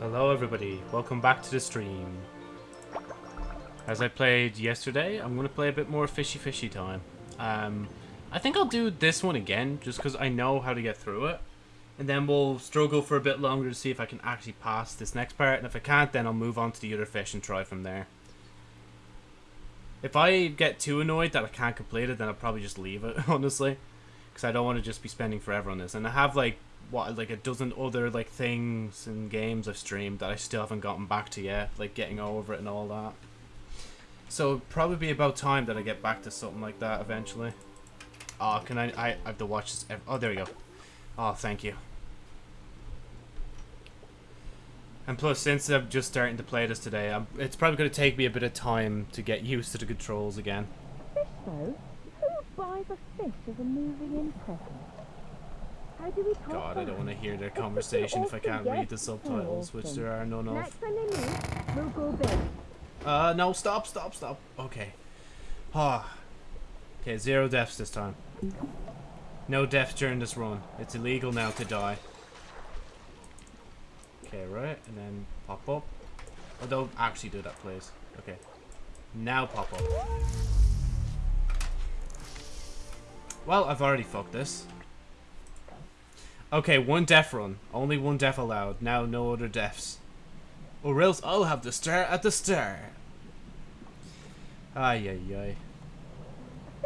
Hello everybody, welcome back to the stream. As I played yesterday, I'm going to play a bit more fishy fishy time. Um, I think I'll do this one again, just because I know how to get through it. And then we'll struggle for a bit longer to see if I can actually pass this next part. And if I can't, then I'll move on to the other fish and try from there. If I get too annoyed that I can't complete it, then I'll probably just leave it, honestly. Because I don't want to just be spending forever on this. And I have like what like a dozen other like things and games I've streamed that I still haven't gotten back to yet, like getting over it and all that. So probably be about time that I get back to something like that eventually. Oh, can I? I, I have to watch this. Oh, there we go. Oh, thank you. And plus, since I'm just starting to play this today, I'm, it's probably going to take me a bit of time to get used to the controls again. Fish though? Who buys a fish as a moving in present? How do we talk God, I don't want to hear their It's such an conversation if I can't read the subtitles, which there are none of. Next time they move, we'll go big. Uh, no, stop, stop, stop. Okay. Ah. Okay, zero deaths this time. No deaths during this run. It's illegal now to die. Okay, right, and then pop up. Oh, don't actually do that, please. Okay. Now pop up. Well, I've already fucked this. Okay, one death run. Only one death allowed. Now no other deaths. Or else I'll have to stare at the start. Ay ay ay.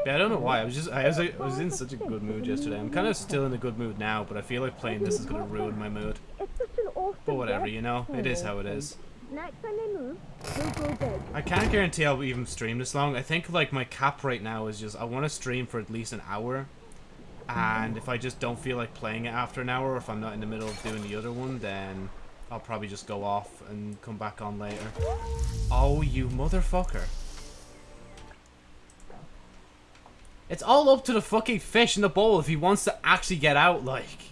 Yeah, I don't know why. I was just I was I was in such a good mood yesterday. I'm kind of still in a good mood now, but I feel like playing this is gonna ruin my mood. But whatever, you know, it is how it is. I can't guarantee I'll even stream this long. I think like my cap right now is just I want to stream for at least an hour. And if I just don't feel like playing it after an hour, or if I'm not in the middle of doing the other one, then I'll probably just go off and come back on later. Oh, you motherfucker. It's all up to the fucking fish in the bowl if he wants to actually get out, like.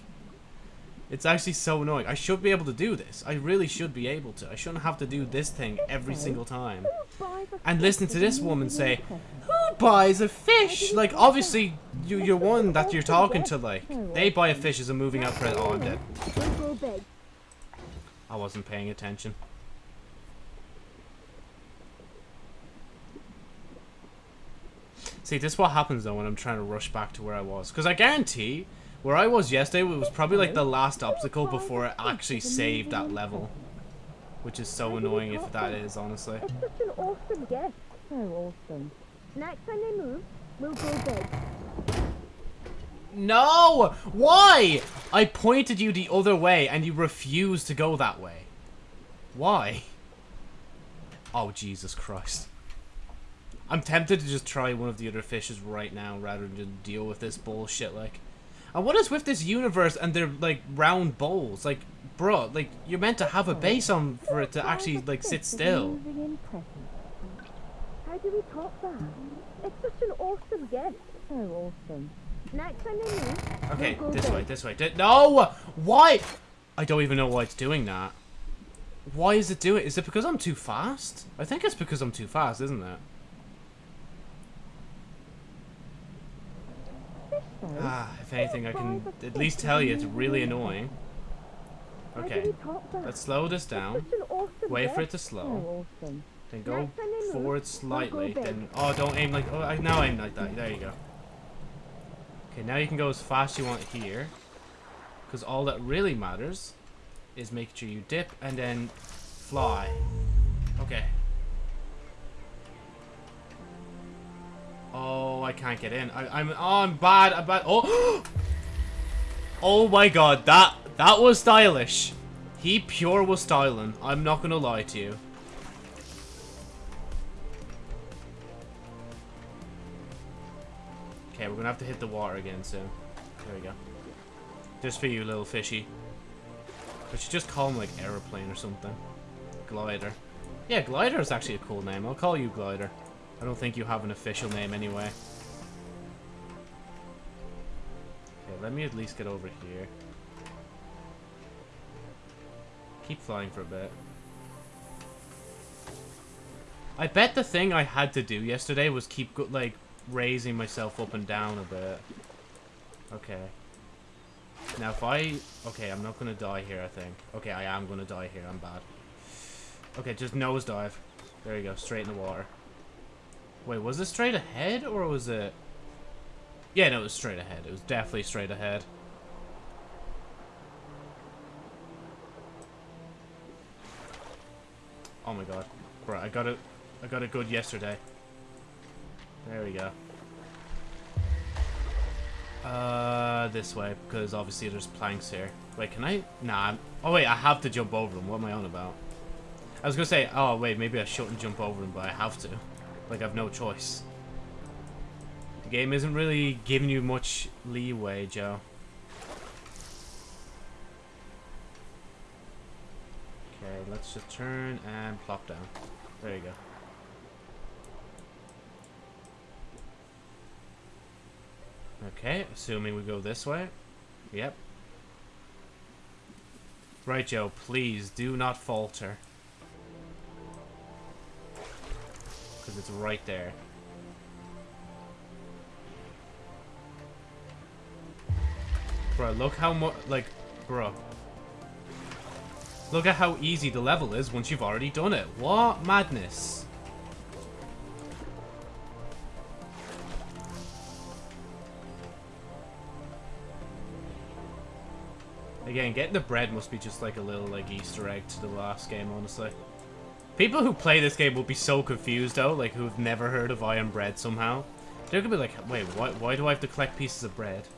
It's actually so annoying. I should be able to do this. I really should be able to. I shouldn't have to do this thing every single time. Who buys a And listen to this woman say. Who buys a fish? Like, obviously, you, you're one that you're talking to, like. They buy a fish as a moving out present. Oh, I'm dead. We'll go big. I wasn't paying attention. See, this is what happens though when I'm trying to rush back to where I was. Because I guarantee, where I was yesterday was probably like the last obstacle before it actually saved that level. Which is so annoying if that is, honestly. It's such an awesome guest. So awesome. Next time they move, we'll go big. No! Why? I pointed you the other way and you refused to go that way. Why? Oh, Jesus Christ. I'm tempted to just try one of the other fishes right now rather than just deal with this bullshit, like. And what is with this universe and their, like, round bowls? Like, bro, like, you're meant to have a base on for it to actually, like, sit still. In. How do we top that? It's such an awesome gift. So awesome. Next time move, Okay, this way, this way. No! Why? I don't even know why it's doing that. Why is it doing? Is it because I'm too fast? I think it's because I'm too fast, isn't it? Ah, if anything, I can at least tell you it's really annoying. Okay, we top that? let's slow this down. such an awesome Wait for it to slow. Then go Next time they move, forward slightly. Then oh, don't aim like oh, I now aim like that. There you go. Okay, now you can go as fast as you want here, because all that really matters is making sure you dip and then fly. Okay. Oh, I can't get in. I, I'm oh, I'm bad. I'm bad. Oh, oh my God, that that was stylish. He pure was styling. I'm not gonna lie to you. Okay, we're gonna have to hit the water again soon. There we go. Just for you, little fishy. I should just call him like aeroplane or something. Glider. Yeah, Glider is actually a cool name. I'll call you Glider. I don't think you have an official name anyway. Okay, let me at least get over here. Keep flying for a bit. I bet the thing I had to do yesterday was keep, like, raising myself up and down a bit. Okay. Now, if I... Okay, I'm not going to die here, I think. Okay, I am going to die here. I'm bad. Okay, just nosedive. There you go. Straight in the water. Wait, was it straight ahead, or was it... Yeah, no, it was straight ahead. It was definitely straight ahead. Oh my god. Right, I got it. I got it good yesterday. There we go. Uh, this way, because obviously there's planks here. Wait, can I? Nah. Oh, wait, I have to jump over them. What am I on about? I was to say, oh, wait, maybe I shouldn't jump over them, but I have to. Like, I've no choice. The game isn't really giving you much leeway, Joe. Okay, let's just turn and plop down. There you go. Okay, assuming we go this way. Yep. Right, Joe, please do not falter. Because it's right there. Bro, look how much, like, bro. Look at how easy the level is once you've already done it. What madness. Again, getting the bread must be just like a little like Easter egg to the last game, honestly. People who play this game will be so confused though, like who've never heard of I Am Bread somehow. They're gonna be like, wait, why, why do I have to collect pieces of bread?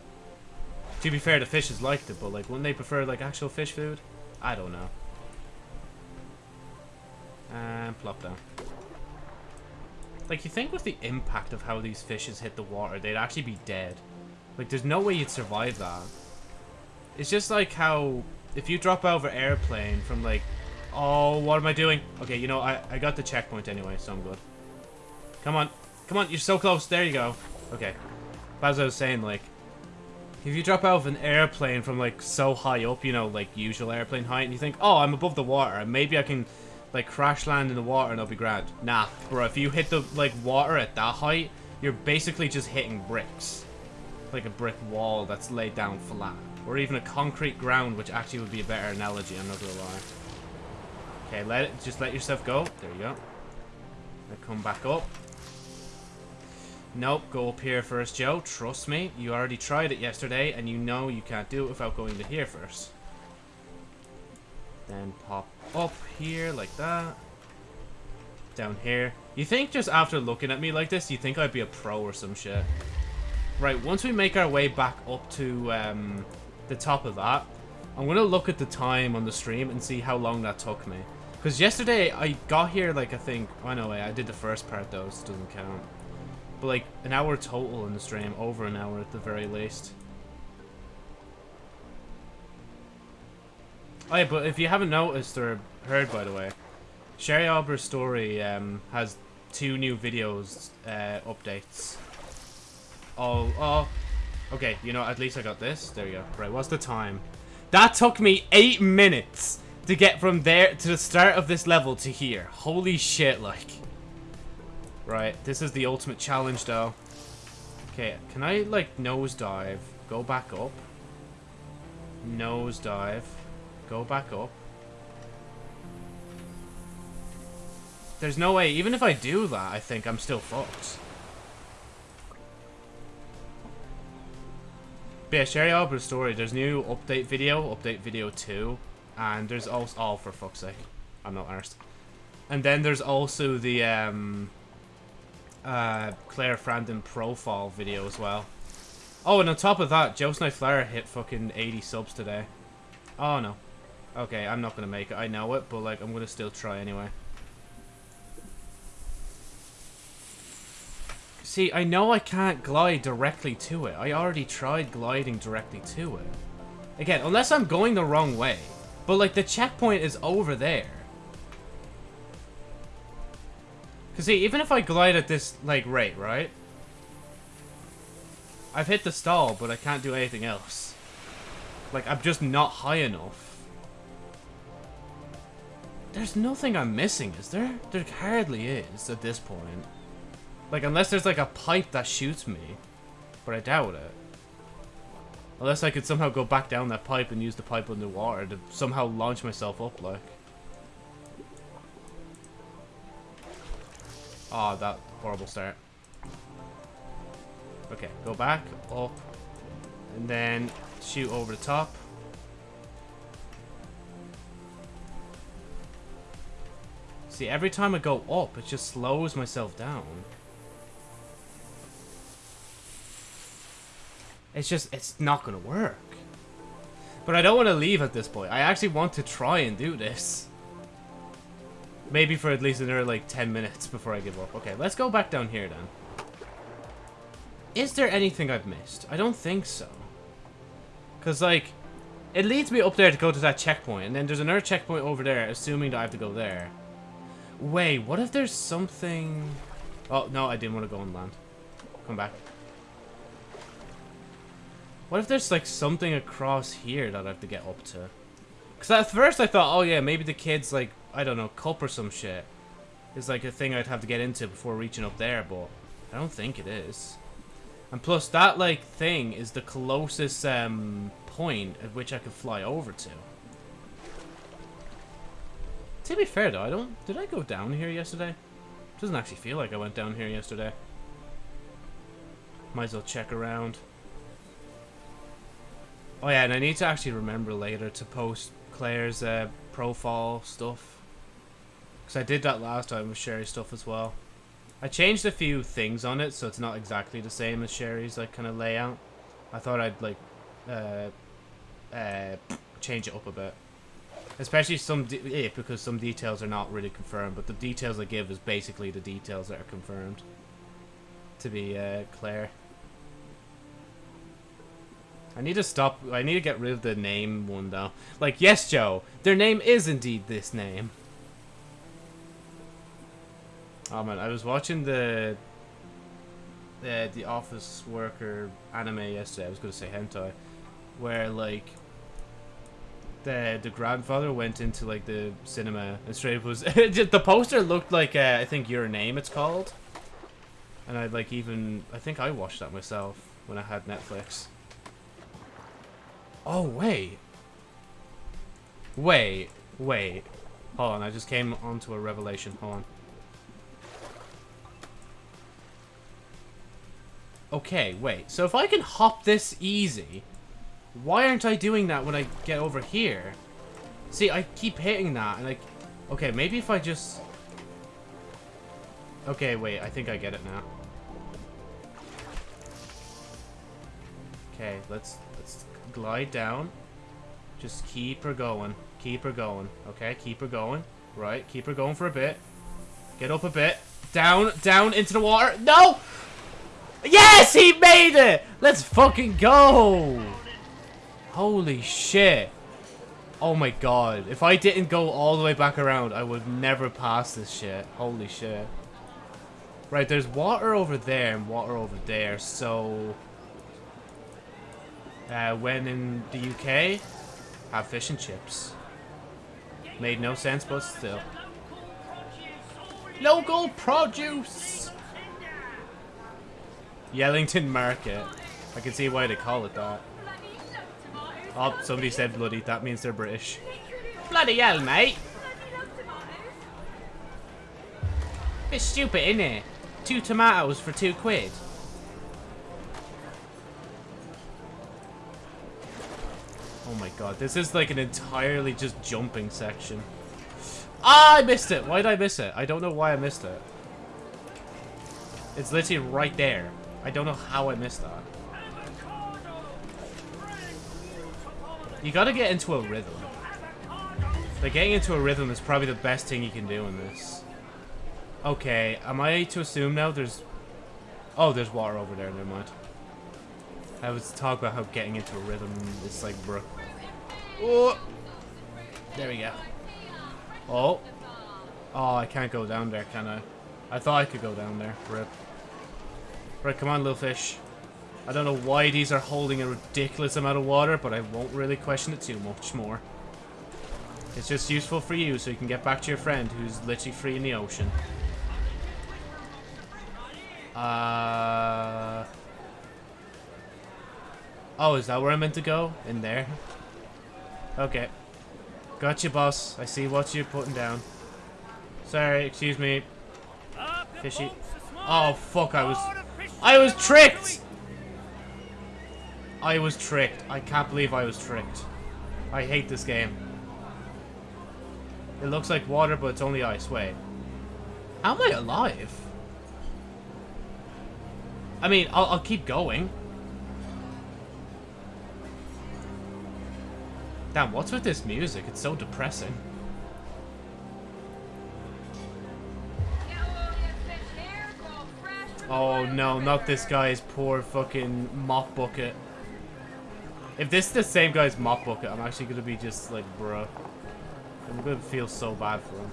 To be fair, the fishes liked it, but like, wouldn't they prefer like actual fish food? I don't know. And plop down. Like, you think with the impact of how these fishes hit the water, they'd actually be dead. Like, there's no way you'd survive that. It's just like how if you drop out of an airplane from like, oh, what am I doing? Okay, you know, I, I got the checkpoint anyway, so I'm good. Come on. Come on, you're so close. There you go. Okay. But as I was saying, like, if you drop out of an airplane from like so high up, you know, like usual airplane height, and you think, oh, I'm above the water, and maybe I can like crash land in the water and I'll be grand. Nah, bro, if you hit the like water at that height, you're basically just hitting bricks. Like a brick wall that's laid down flat. Or even a concrete ground, which actually would be a better analogy, I'm not gonna lie. Okay, let it, just let yourself go. There you go. Now come back up. Nope, go up here first, Joe. Trust me, you already tried it yesterday, and you know you can't do it without going to here first. Then pop up here like that. Down here. You think just after looking at me like this, you think I'd be a pro or some shit. Right, once we make our way back up to um, the top of that, I'm going to look at the time on the stream and see how long that took me. Because yesterday, I got here, like, I think... Oh, no, way, I did the first part, though, so it doesn't count. But, like, an hour total in the stream. Over an hour, at the very least. Oh, yeah, but if you haven't noticed or heard, by the way, Sherry Albert's story um, has two new videos uh, updates. Oh, oh, Okay, you know, at least I got this. There you go. Right, what's the time? That took me eight minutes to get from there to the start of this level to here. Holy shit, like. Right, this is the ultimate challenge, though. Okay, can I, like, nosedive? Go back up. Nosedive. Go back up. There's no way, even if I do that, I think I'm still fucked. But yeah, Sherry Albert's story, there's new update video, update video 2, and there's also, oh, for fuck's sake, I'm not arsed. And then there's also the, um, uh, Claire Frandon profile video as well. Oh, and on top of that, Joe Flower hit fucking 80 subs today. Oh, no. Okay, I'm not gonna make it, I know it, but, like, I'm gonna still try anyway. See, I know I can't glide directly to it. I already tried gliding directly to it. Again, unless I'm going the wrong way. But, like, the checkpoint is over there. Because, see, even if I glide at this, like, rate, right? I've hit the stall, but I can't do anything else. Like, I'm just not high enough. There's nothing I'm missing, is there? There hardly is at this point. Like, unless there's, like, a pipe that shoots me. But I doubt it. Unless I could somehow go back down that pipe and use the pipe underwater to somehow launch myself up, like. Oh, that horrible start. Okay, go back, up, and then shoot over the top. See, every time I go up, it just slows myself down. It's just, it's not going to work. But I don't want to leave at this point. I actually want to try and do this. Maybe for at least another, like, 10 minutes before I give up. Okay, let's go back down here, then. Is there anything I've missed? I don't think so. Because, like, it leads me up there to go to that checkpoint. And then there's another checkpoint over there, assuming that I have to go there. Wait, what if there's something... Oh, no, I didn't want to go on land. Come back. What if there's like something across here that I have to get up to? Because at first I thought, oh yeah, maybe the kid's like, I don't know, cup or some shit. Is like a thing I'd have to get into before reaching up there, but I don't think it is. And plus that like thing is the closest um, point at which I could fly over to. To be fair though, I don't... Did I go down here yesterday? Doesn't actually feel like I went down here yesterday. Might as well check around. Oh yeah, and I need to actually remember later to post Claire's uh, profile stuff. Because I did that last time with Sherry's stuff as well. I changed a few things on it, so it's not exactly the same as Sherry's like kind of layout. I thought I'd like uh, uh, change it up a bit. Especially some, yeah, because some details are not really confirmed, but the details I give is basically the details that are confirmed. To be uh. I need to stop. I need to get rid of the name one though. Like, yes, Joe, their name is indeed this name. Oh man, I was watching the uh, the office worker anime yesterday. I was gonna say hentai, where like the the grandfather went into like the cinema and straight up was the poster looked like uh, I think your name it's called, and I like even I think I watched that myself when I had Netflix. Oh, wait. Wait, wait. Hold on, I just came onto a revelation. Hold on. Okay, wait. So if I can hop this easy, why aren't I doing that when I get over here? See, I keep hitting that, and like... Okay, maybe if I just... Okay, wait, I think I get it now. Okay, let's glide down. Just keep her going. Keep her going. Okay, keep her going. Right, keep her going for a bit. Get up a bit. Down, down into the water. No! Yes, he made it! Let's fucking go! Holy shit. Oh my god. If I didn't go all the way back around, I would never pass this shit. Holy shit. Right, there's water over there and water over there, so... Uh, when in the UK, have fish and chips. Made no sense, but still. Local produce! Yellington Market. I can see why they call it that. Oh, somebody said bloody. That means they're British. Bloody hell, mate! It's stupid, isn't it? Two tomatoes for two quid. Oh my god, this is like an entirely just jumping section. Ah, I missed it! Why did I miss it? I don't know why I missed it. It's literally right there. I don't know how I missed that. You gotta get into a rhythm. Like, getting into a rhythm is probably the best thing you can do in this. Okay, am I to assume now there's... Oh, there's water over there, never mind. I was talking about how getting into a rhythm is like, bro. Oh! There we go. Oh. Oh, I can't go down there, can I? I thought I could go down there. Rip. Right, come on, little fish. I don't know why these are holding a ridiculous amount of water, but I won't really question it too much more. It's just useful for you so you can get back to your friend who's literally free in the ocean. Uh... Oh, is that where I'm meant to go? In there? Okay. Got you, boss. I see what you're putting down. Sorry, excuse me. Fishy. Oh, fuck, I was... I was tricked! I was tricked. I can't believe I was tricked. I hate this game. It looks like water, but it's only ice. Wait. How am I alive? I mean, I'll, I'll keep going. Damn, what's with this music? It's so depressing. Oh no, not this guy's poor fucking mop bucket. If this is the same guy's mop bucket, I'm actually gonna be just like, bruh. I'm gonna feel so bad for him.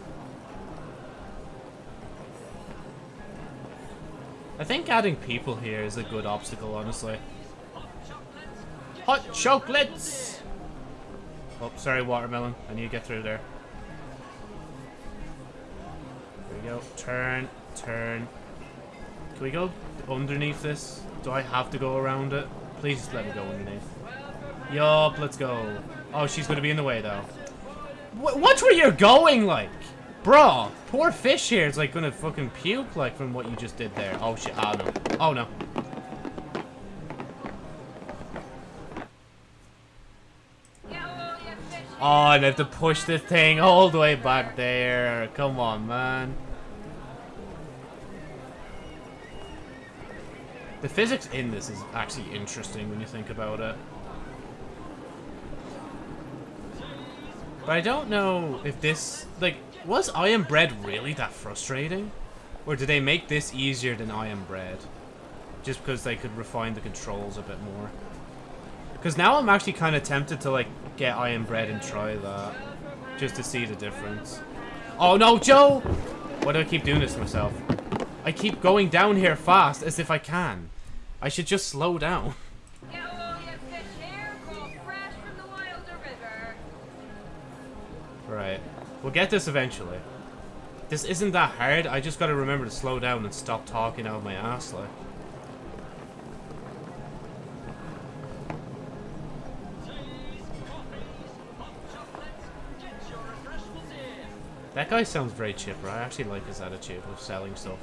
I think adding people here is a good obstacle, honestly. Hot chocolates! Oh, sorry, watermelon. I need to get through there. There we go. Turn, turn. Can we go underneath this? Do I have to go around it? Please let me go underneath. Yup, let's go. Oh, she's going to be in the way, though. Watch where you're going, like. Bro, poor fish here is, like, going to fucking puke, like, from what you just did there. Oh, shit. Oh, no. Oh, no. And I have to push this thing all the way back there. Come on, man. The physics in this is actually interesting when you think about it. But I don't know if this... Like, was I Am Bread really that frustrating? Or did they make this easier than I Am Bread? Just because they could refine the controls a bit more. Because now I'm actually kind of tempted to, like, get I Am Bread and try that. Just to see the difference. Oh, no, Joe! Why do I keep doing this to myself? I keep going down here fast as if I can. I should just slow down. Right. We'll get this eventually. This isn't that hard. I just gotta remember to slow down and stop talking out of my ass, like. That guy sounds very chipper. I actually like his attitude of selling stuff.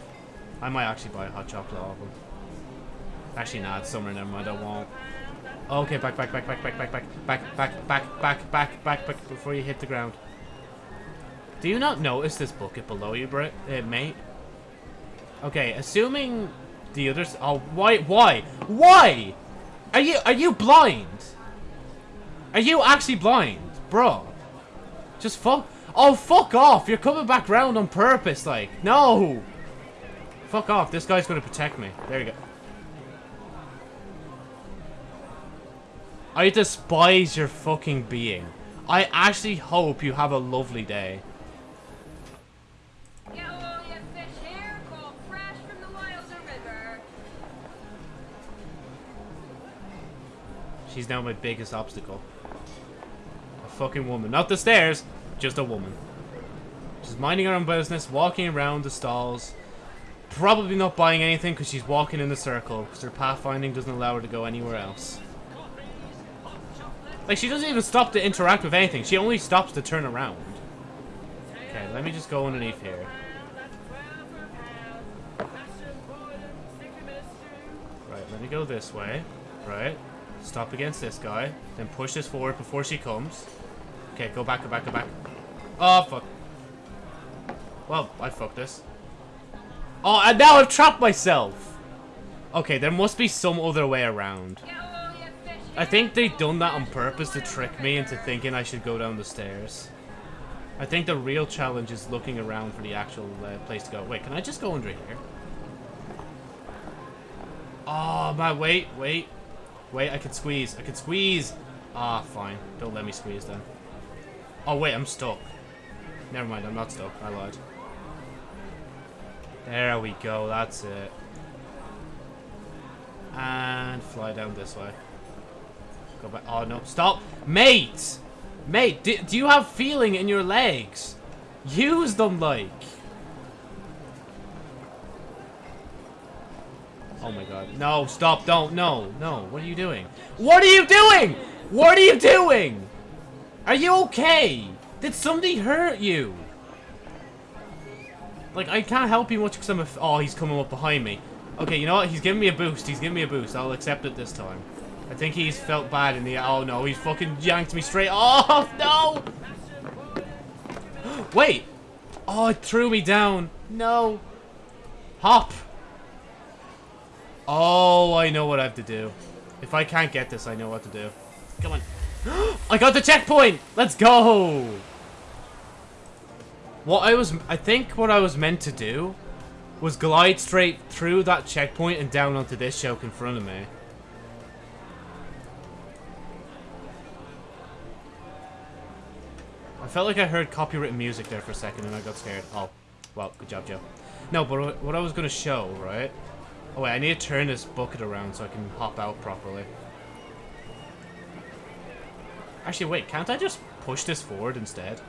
I might actually buy a hot chocolate off him. Actually, not. Summer, never mind. I won't. Okay, back, back, back, back, back, back, back, back, back, back, back, back, back, back, before you hit the ground. Do you not notice this bucket below you, Brit, uh, mate? Okay, assuming the others. Oh, why? Why? Why? Are you are you blind? Are you actually blind, bro? Just fuck. Oh, fuck off! You're coming back round on purpose, like no. Fuck off! This guy's gonna protect me. There you go. I despise your fucking being. I actually hope you have a lovely day. She's now my biggest obstacle. A fucking woman. Not the stairs, just a woman. She's minding her own business, walking around the stalls. Probably not buying anything because she's walking in a circle because her pathfinding doesn't allow her to go anywhere else. Like, she doesn't even stop to interact with anything. She only stops to turn around. Okay, let me just go underneath here. Right, let me go this way. Right. Stop against this guy. Then push this forward before she comes. Okay, go back, go back, go back. Oh, fuck. Well, I fucked this. Oh, and now I've trapped myself! Okay, there must be some other way around. I think they done that on purpose to trick me into thinking I should go down the stairs. I think the real challenge is looking around for the actual uh, place to go. Wait, can I just go under here? Oh, my, wait, wait. Wait, I can squeeze. I can squeeze. Ah, fine. Don't let me squeeze then. Oh, wait, I'm stuck. Never mind, I'm not stuck. I lied. There we go. That's it. And fly down this way. Go back. Oh, no. Stop. Mate! Mate, do, do you have feeling in your legs? Use them, like. Oh my god. No, stop, don't, no, no. What are you doing? What are you doing? What are you doing? Are you okay? Did somebody hurt you? Like, I can't help you much because I'm a... oh, he's coming up behind me. Okay, you know what? He's giving me a boost. He's giving me a boost. I'll accept it this time. I think he's felt bad in the... Oh, no. He's fucking yanked me straight off. No! Wait. Oh, it threw me down. No. Hop. Oh, I know what I have to do. If I can't get this, I know what to do. Come on. I got the checkpoint! Let's go! What I was... I think what I was meant to do was glide straight through that checkpoint and down onto this choke in front of me. I felt like I heard copyrighted music there for a second and I got scared. Oh, well, good job, Joe. No, but what I was going to show, right? Oh wait, I need to turn this bucket around so I can hop out properly. Actually, wait, can't I just push this forward instead?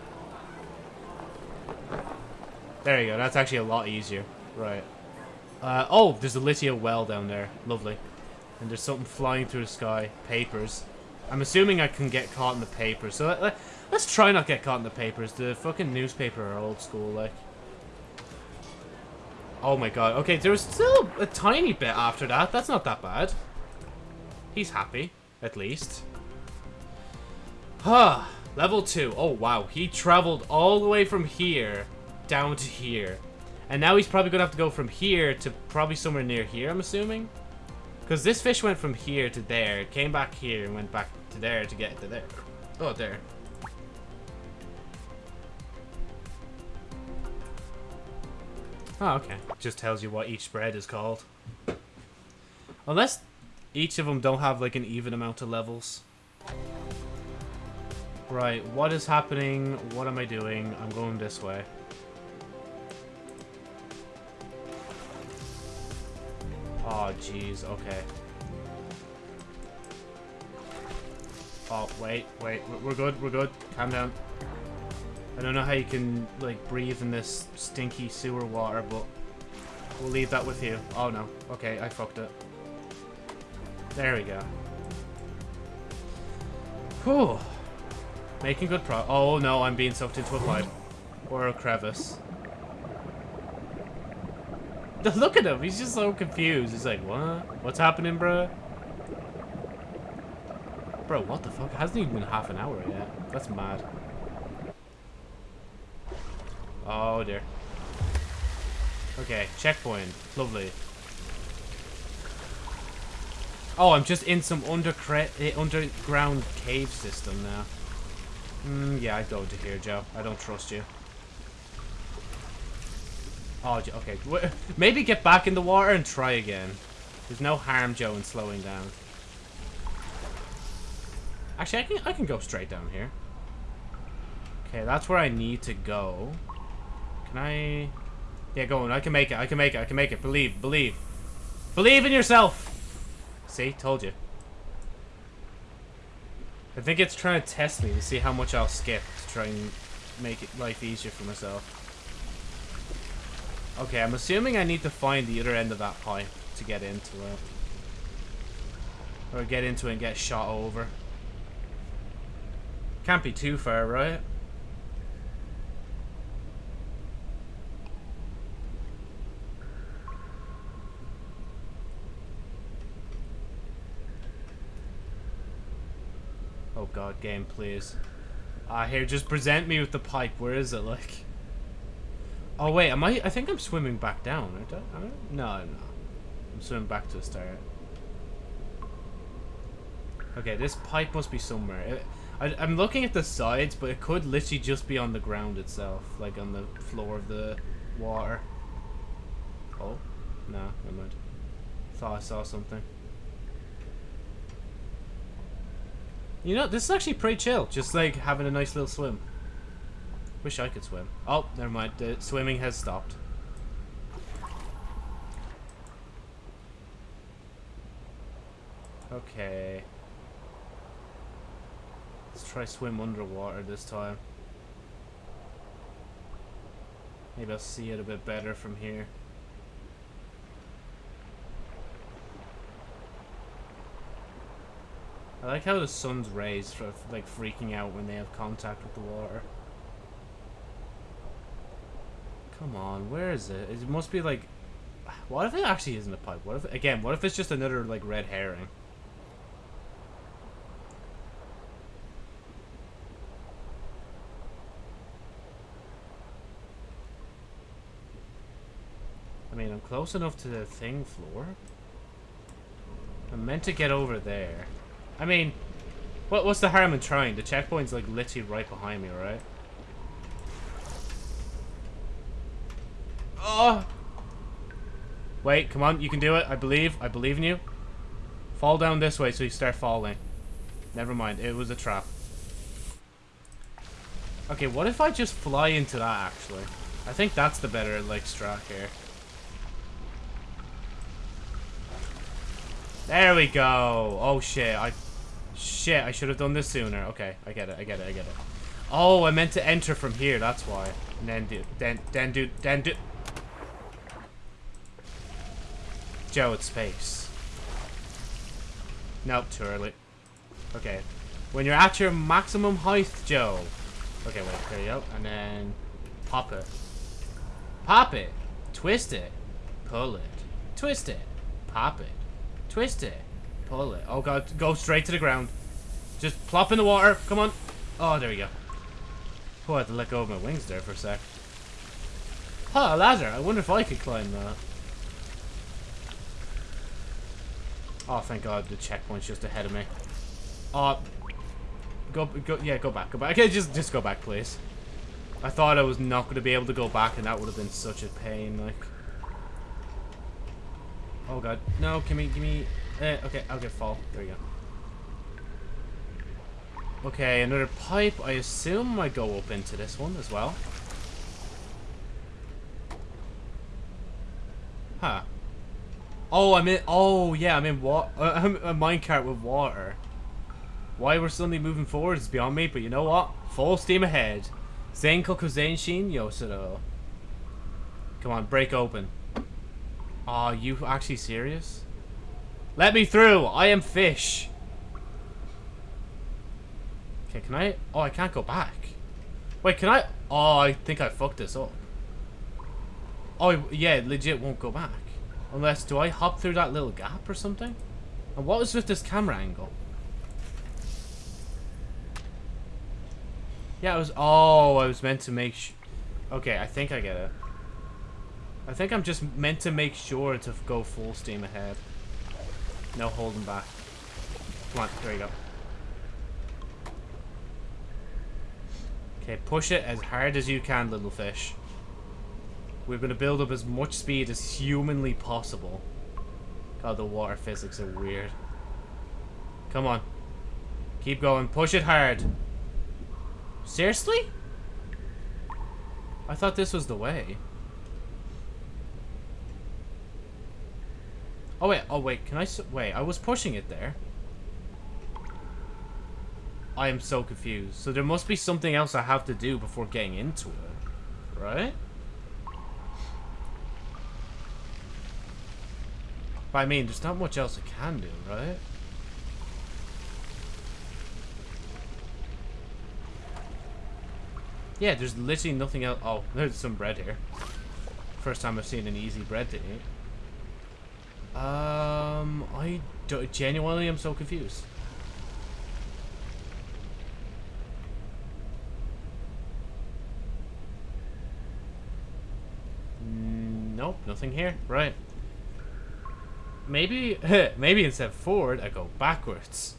There you go, that's actually a lot easier. Right. Uh, oh, there's a Lithia well down there. Lovely. And there's something flying through the sky. Papers. I'm assuming I can get caught in the papers. So let, let, let's try not get caught in the papers. The fucking newspaper are old school, like. Oh my god. Okay, there was still a tiny bit after that. That's not that bad. He's happy, at least. Huh. Level 2. Oh, wow. He traveled all the way from here down to here. And now he's probably going to have to go from here to probably somewhere near here, I'm assuming. Because this fish went from here to there, came back here, and went back to there to get to there. Oh, there. Oh, okay. Just tells you what each spread is called. Unless each of them don't have like an even amount of levels. Right, what is happening? What am I doing? I'm going this way. Oh, jeez, okay. Oh, wait, wait, we're good, we're good. Calm down. I don't know how you can, like, breathe in this stinky sewer water, but we'll leave that with you. Oh, no. Okay, I fucked it. There we go. Whew. Making good pro- Oh, no, I'm being sucked into a pipe. Or a crevice. Look at him, he's just so confused. He's like, what? What's happening, bro? Bro, what the fuck? It hasn't even been half an hour yet. That's mad. Oh dear. Okay, checkpoint. Lovely. Oh, I'm just in some eh, underground cave system now. Mm, yeah, I'd go to here, Joe. I don't trust you. Oh, okay. Maybe get back in the water and try again. There's no harm, Joe, in slowing down. Actually, I can, I can go straight down here. Okay, that's where I need to go. Can I... Yeah, go on. I can make it. I can make it. I can make it. Believe. Believe. Believe in yourself! See? Told you. I think it's trying to test me to see how much I'll skip to try and make it life easier for myself. Okay, I'm assuming I need to find the other end of that pipe to get into it. Or get into it and get shot over. Can't be too far, right? Oh god, game, please. Ah, uh, here, just present me with the pipe. Where is it, like? Oh wait, am I? I think I'm swimming back down. I don't, I don't, no, no. I'm swimming back to the start. Okay, this pipe must be somewhere. I, I'm looking at the sides, but it could literally just be on the ground itself, like on the floor of the water. Oh, no, never mind. Thought I saw something. You know, this is actually pretty chill. Just like having a nice little swim. Wish I could swim. Oh, never mind. The swimming has stopped. Okay. Let's try swim underwater this time. Maybe I'll see it a bit better from here. I like how the sun's rays for like freaking out when they have contact with the water. Come on, where is it? It must be like... What if it actually isn't a pipe? What if, again, what if it's just another like red herring? I mean, I'm close enough to the thing floor. I'm meant to get over there. I mean, what what's the harm in trying? The checkpoint's like literally right behind me, right? Oh! Wait, come on, you can do it. I believe. I believe in you. Fall down this way so you start falling. Never mind, it was a trap. Okay, what if I just fly into that, actually? I think that's the better, like, strat here. There we go. Oh, shit. I... Shit, I should have done this sooner. Okay, I get it, I get it, I get it. Oh, I meant to enter from here, that's why. And then do... Then, then do... Then do... Joe, it's space. Nope, too early. Okay. When you're at your maximum height, Joe. Okay, wait, there you go. And then pop it. Pop it. Twist it. Pull it. Twist it. Pop it. Twist it. Pull it. Oh god, go straight to the ground. Just plop in the water. Come on. Oh, there we go. Oh, I had to let go of my wings there for a sec. Huh, a ladder. I wonder if I could climb that. Oh, thank God, the checkpoint's just ahead of me. Oh, go, go, yeah, go back, go back. Okay, just, just go back, please. I thought I was not going to be able to go back, and that would have been such a pain, like. Oh God, no, give me, give me. Eh, okay, I'll get fall. There we go. Okay, another pipe. I assume I go up into this one as well. Huh. Oh, I'm in. Oh, yeah, I'm in what? Uh, I'm a minecart with water. Why we're suddenly moving forward is beyond me, but you know what? Full steam ahead. Zenkoku Zenshin Yosuro. Come on, break open. Are you actually serious? Let me through! I am fish! Okay, can I... Oh, I can't go back. Wait, can I... Oh, I think I fucked this up. Oh, yeah, legit won't go back. Unless, do I hop through that little gap or something? And what was with this camera angle? Yeah, it was... Oh, I was meant to make... okay, I think I get it. I think I'm just meant to make sure to go full steam ahead. No holding back. Come on, there you go. Okay, push it as hard as you can, little fish. We're going to build up as much speed as humanly possible. God, the water physics are weird. Come on. Keep going. Push it hard. Seriously? I thought this was the way. Oh, wait. Oh, wait. Can I... Wait, I was pushing it there. I am so confused. So there must be something else I have to do before getting into it. Right? But I mean, there's not much else I can do, right? Yeah, there's literally nothing else. Oh, there's some bread here. First time I've seen an easy bread to eat. Um, I do, genuinely am so confused. Nope, nothing here. Right. Maybe, maybe instead of forward, I go backwards.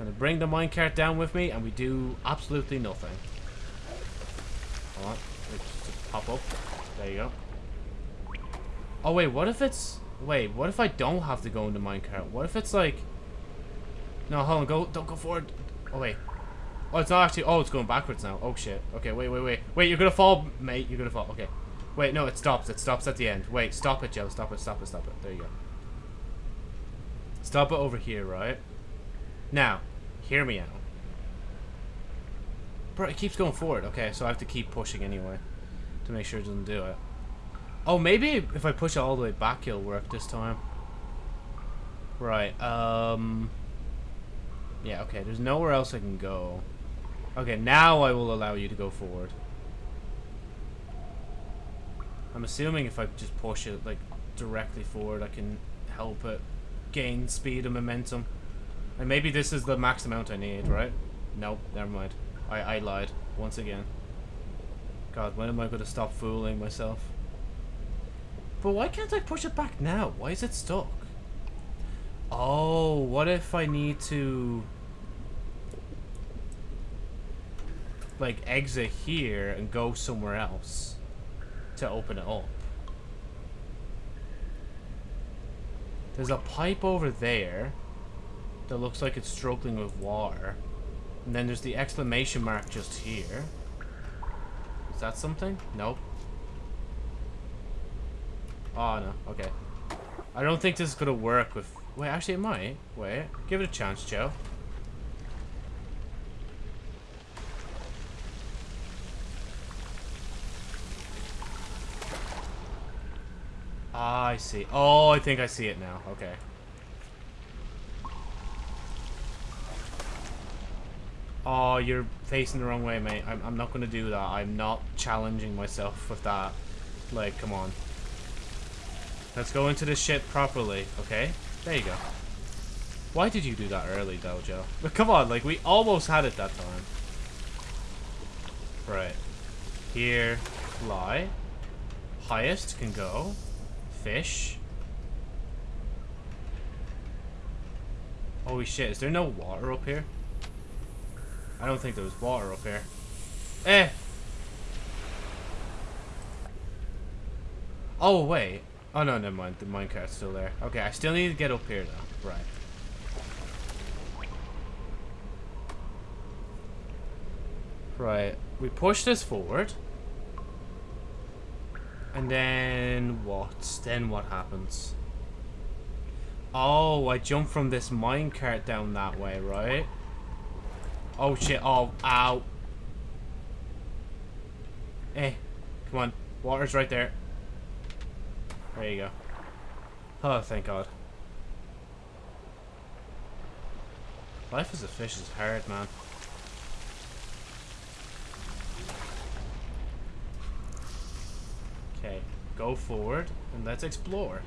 And I bring the minecart down with me, and we do absolutely nothing. Just pop up. There you go. Oh, wait, what if it's... Wait, what if I don't have to go into minecart? What if it's like... No, hold on, go, don't go forward. Oh, wait. Oh, it's not actually... Oh, it's going backwards now. Oh, shit. Okay, wait, wait, wait. Wait, you're gonna fall, mate. You're gonna fall. Okay. Wait, no, it stops. It stops at the end. Wait, stop it, Joe. Stop it, stop it, stop it. There you go. Stop it over here, right? Now, hear me out. Bro, it keeps going forward. Okay, so I have to keep pushing anyway. To make sure it doesn't do it. Oh, maybe if I push it all the way back, it'll work this time. Right, um... Yeah, okay, there's nowhere else I can go. Okay, now I will allow you to go forward. I'm assuming if I just push it, like, directly forward, I can help it gain speed and momentum. And maybe this is the max amount I need, right? Nope, never mind. I, I lied, once again. God, when am I going to stop fooling myself? But why can't I push it back now? Why is it stuck? Oh, what if I need to... Like, exit here and go somewhere else to open it up? There's a pipe over there that looks like it's struggling with water. And then there's the exclamation mark just here. Is that something? Nope. Oh, no. Okay. I don't think this is going to work with... Wait, actually it might. Wait. Give it a chance, Joe. Ah, I see. Oh, I think I see it now. Okay. Oh, you're facing the wrong way, mate. I'm, I'm not going to do that. I'm not challenging myself with that. Like, come on. Let's go into this shit properly, okay? There you go. Why did you do that early, Joe? But come on, like, we almost had it that time. Right. Here, fly. Highest can go. Fish. Holy shit, is there no water up here? I don't think there was water up here. Eh! Oh, wait. Oh, no, never mind. The minecart's still there. Okay, I still need to get up here, though. Right. Right. We push this forward. And then what? Then what happens? Oh, I jump from this minecart down that way, right? Oh shit, oh, ow. Eh, come on. Water's right there. There you go. Oh, thank God. Life as a fish is hard, man. Okay, go forward and let's explore.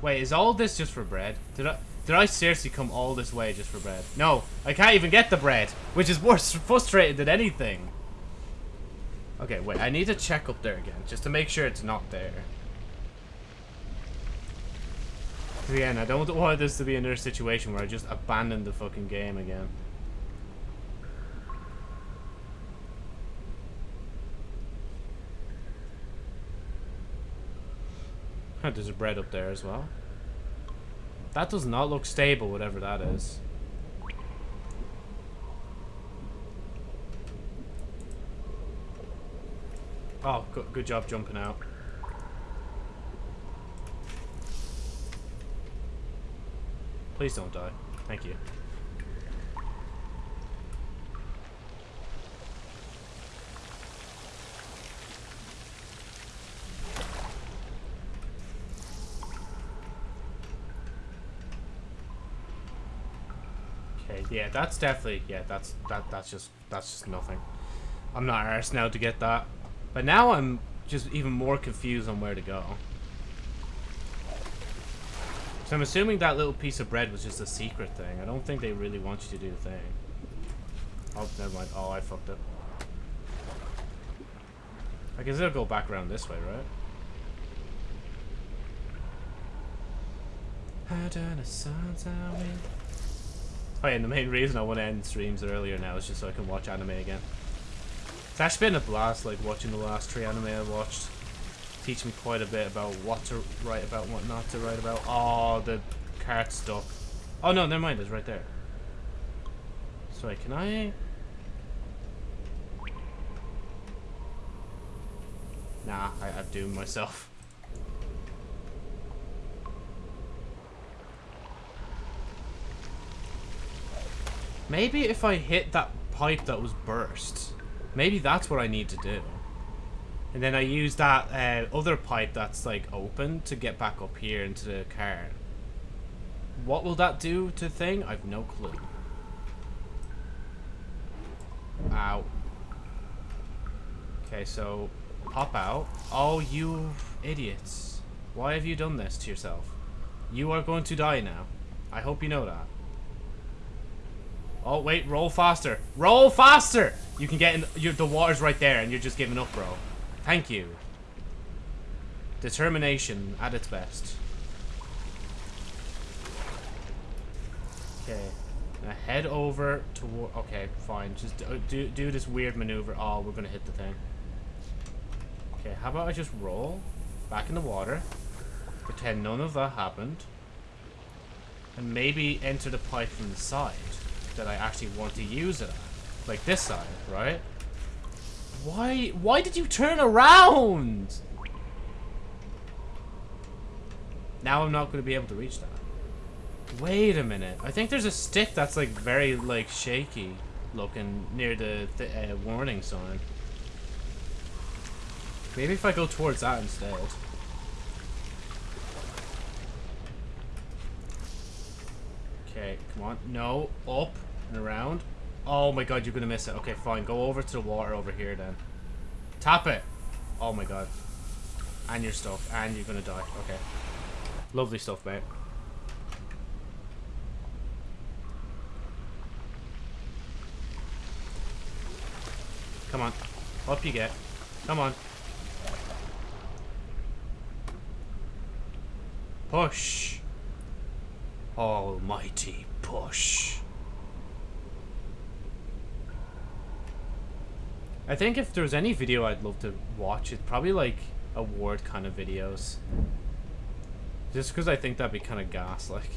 Wait, is all this just for bread? Did I did I seriously come all this way just for bread? No, I can't even get the bread, which is worse frustrated than anything. Okay, wait, I need to check up there again, just to make sure it's not there. Again, I don't want this to be another situation where I just abandon the fucking game again. There's a bread up there as well. That does not look stable, whatever that is. Oh, good, job jumping out. Please don't die. Thank you. Okay, yeah, that's definitely yeah, that's that that's just that's just nothing. I'm not arsed now to get that. But now I'm just even more confused on where to go. So I'm assuming that little piece of bread was just a secret thing. I don't think they really want you to do the thing. Oh, never mind. Oh, I fucked up. I guess it'll go back around this way, right? Oh yeah, and the main reason I want to end streams earlier now is just so I can watch anime again. Actually been a blast, like, watching the last three anime I watched. Teach me quite a bit about what to write about what not to write about. Oh, the cart stuck. Oh no, never mind, it's right there. Sorry, can I... Nah, I, I've doomed myself. Maybe if I hit that pipe that was burst, maybe that's what I need to do. And then I use that uh, other pipe that's like open to get back up here into the car. What will that do to the thing? I've no clue. Ow. Okay, so pop out. Oh, you idiots. Why have you done this to yourself? You are going to die now. I hope you know that. Oh, wait, roll faster. Roll faster! You can get in, you the water's right there and you're just giving up, bro. Thank you. Determination at its best. Okay. Now head over toward... Okay, fine. Just do, do, this weird maneuver. Oh, we're gonna hit the thing. Okay, how about I just roll back in the water. Pretend none of that happened. And maybe enter the pipe from the side that I actually want to use it at. Like this side, right? Why, why did you turn around? Now I'm not going to be able to reach that. Wait a minute. I think there's a stick that's like very like shaky looking near the, the uh, warning sign. Maybe if I go towards that instead. Okay, come on. No, up and around. Oh my god, you're gonna miss it. Okay, fine. Go over to the water over here then. Tap it. Oh my god. And you're stuck. And you're gonna die. Okay. Lovely stuff, mate. Come on. Up you get. Come on. Push. Almighty push. I think if there's any video I'd love to watch, it's probably like award kind of videos. Just because I think that'd be kind of gas, like.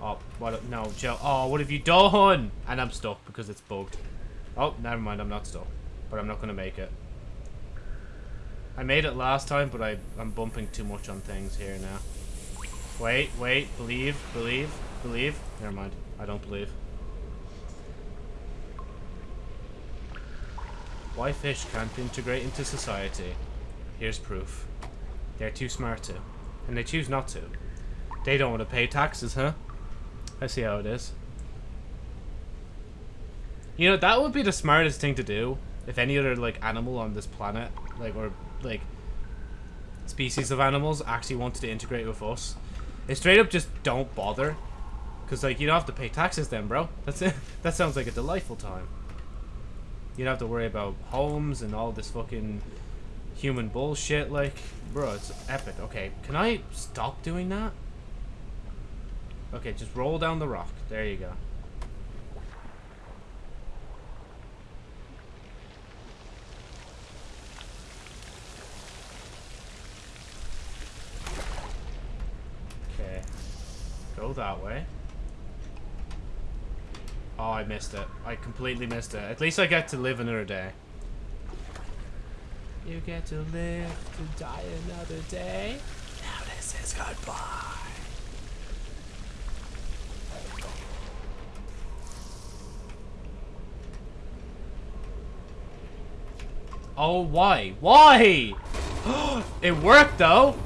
Oh, what? No, Joe. Oh, what have you done? And I'm stuck because it's bugged. Oh, never mind. I'm not stuck. But I'm not going to make it. I made it last time, but I, I'm bumping too much on things here now. Wait, wait. Believe, believe, believe. Never mind. I don't believe. Why fish can't integrate into society? Here's proof. They're too smart to. And they choose not to. They don't want to pay taxes, huh? I see how it is. You know, that would be the smartest thing to do. If any other, like, animal on this planet, like, or, like, species of animals actually wanted to integrate with us. They straight up just don't bother. Because, like, you don't have to pay taxes then, bro. That's it. That sounds like a delightful time. You don't have to worry about homes and all this fucking human bullshit. Like, bro, it's epic. Okay, can I stop doing that? Okay, just roll down the rock. There you go. Okay. Go that way. Oh, I missed it. I completely missed it. At least I get to live another day. You get to live to die another day. Now this is goodbye. Oh, why? Why? it worked, though.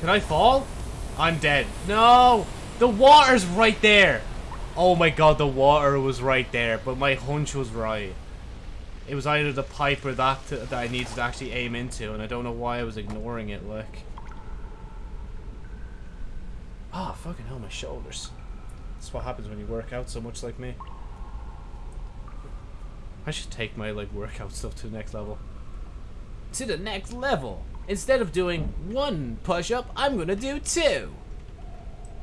Can I fall? I'm dead. No! The water's right there! Oh my god, the water was right there, but my hunch was right. It was either the pipe or that that I needed to actually aim into, and I don't know why I was ignoring it, like. Ah, oh, fucking hell, my shoulders. That's what happens when you work out so much like me. I should take my, like, workout stuff to the next level. To the next level! Instead of doing one push-up, I'm gonna do two!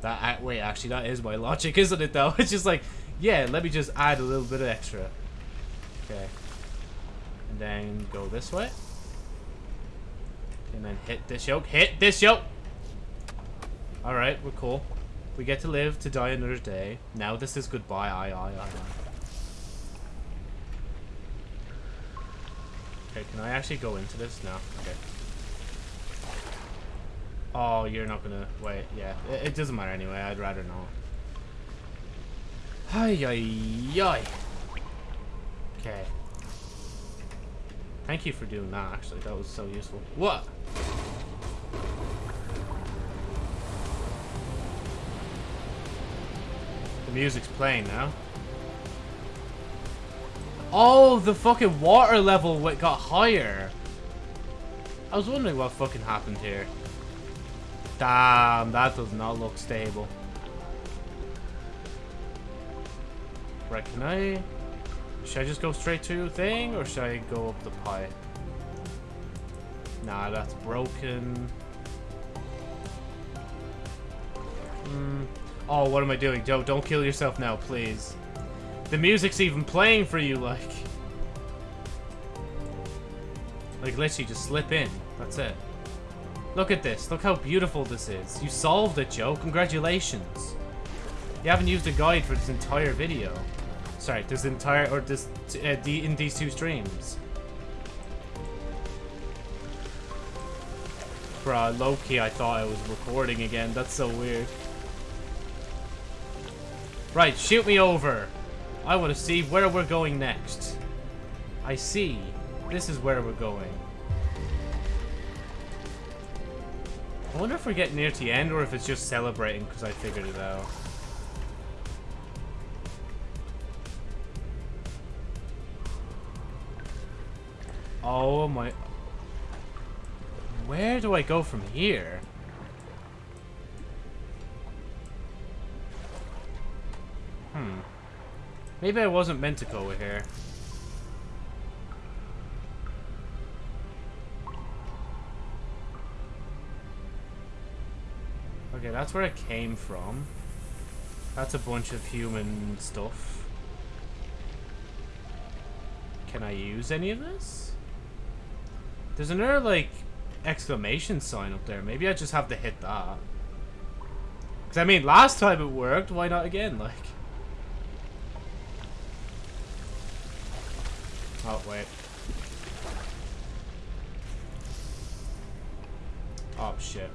That, wait, actually, that is my logic, isn't it, though? It's just like, yeah, let me just add a little bit of extra. Okay. And then go this way. And then hit this yoke. Hit this yoke! Alright, we're cool. We get to live to die another day. Now this is goodbye. I, I, I. Okay, can I actually go into this? No. Okay. Oh, you're not gonna... Wait, yeah. It, it doesn't matter anyway. I'd rather not. Hi, yi, yi. Okay. Thank you for doing that, actually. That was so useful. What? The music's playing now. Oh, the fucking water level got higher. I was wondering what fucking happened here. Damn, that does not look stable. Right, can I... Should I just go straight to thing, or should I go up the pipe? Nah, that's broken. Hmm. Oh, what am I doing? Joe, don't kill yourself now, please. The music's even playing for you, like. Like, literally, just slip in. That's it. Look at this. Look how beautiful this is. You solved it, Joe. Congratulations. You haven't used a guide for this entire video. Sorry, this entire, or this, uh, the, in these two streams. Bruh, low-key, I thought I was recording again. That's so weird. Right, shoot me over. I want to see where we're going next. I see. This is where we're going. I wonder if we're getting near to the end or if it's just celebrating because I figured it out. Oh my... Where do I go from here? Hmm. Maybe I wasn't meant to go here. That's where it came from. That's a bunch of human stuff. Can I use any of this? There's another, like, exclamation sign up there. Maybe I just have to hit that. Because, I mean, last time it worked. Why not again, like? Oh, wait. Oh, shit.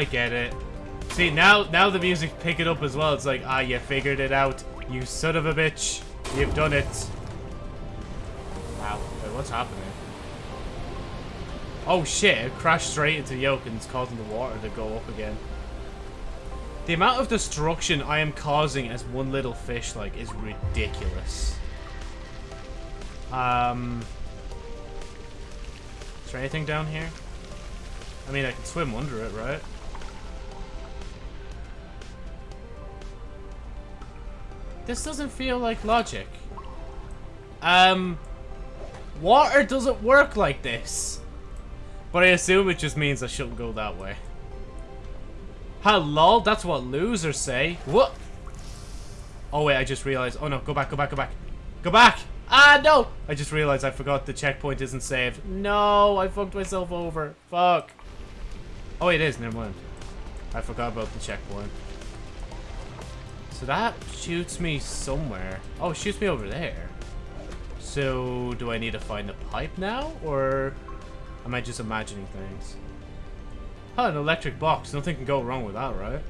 I get it. See, now now the music pick it up as well. It's like, ah, you figured it out. You son of a bitch. You've done it. Wow. Wait, what's happening? Oh shit, it crashed straight into the yoke and it's causing the water to go up again. The amount of destruction I am causing as one little fish, like, is ridiculous. Um... Is there anything down here? I mean, I can swim under it, right? This doesn't feel like logic. Um, water doesn't work like this. But I assume it just means I shouldn't go that way. Hello, that's what losers say. What? Oh wait, I just realized. Oh no, go back, go back, go back. Go back! Ah, no! I just realized I forgot the checkpoint isn't saved. No, I fucked myself over. Fuck. Oh, it is, never mind. I forgot about the checkpoint. So that shoots me somewhere. Oh, shoots me over there. So, do I need to find a pipe now? Or am I just imagining things? Oh, an electric box. Nothing can go wrong with that, right?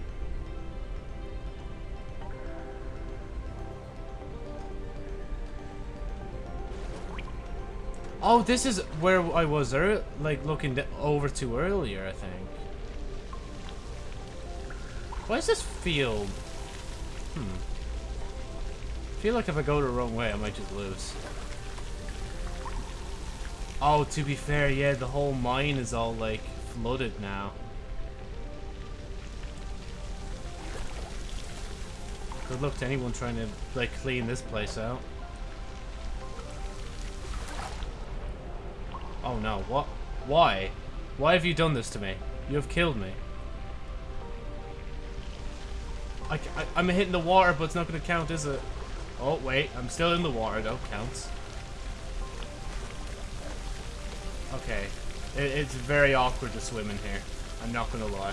Oh, this is where I was, like, looking over to earlier, I think. Why does this feel Hmm. I feel like if I go the wrong way, I might just lose. Oh, to be fair, yeah, the whole mine is all, like, flooded now. Good luck to anyone trying to, like, clean this place out. Oh no, what? Why? Why have you done this to me? You have killed me. I, am hitting the water, but it's not going to count, is it? Oh, wait. I'm still in the water, though. Counts. Okay. It, it's very awkward to swim in here. I'm not going to lie.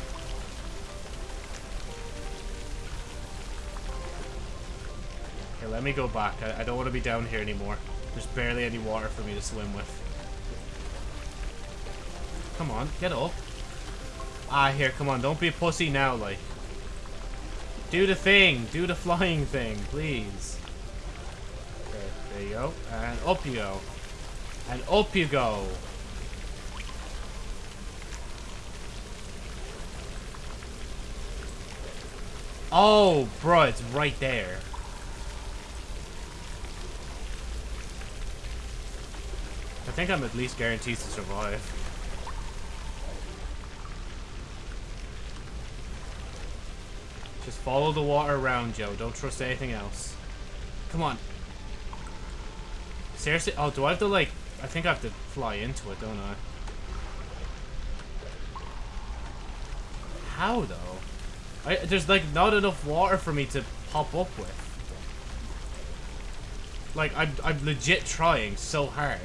Okay, let me go back. I, I don't want to be down here anymore. There's barely any water for me to swim with. Come on, get up. Ah, here, come on. Don't be a pussy now, like. Do the thing. Do the flying thing, please. Okay, there you go. And up you go. And up you go. Oh, bro, it's right there. I think I'm at least guaranteed to survive. Just follow the water around, Joe. Don't trust anything else. Come on. Seriously? Oh, do I have to, like... I think I have to fly into it, don't I? How, though? I, there's, like, not enough water for me to pop up with. Like, I'm, I'm legit trying so hard.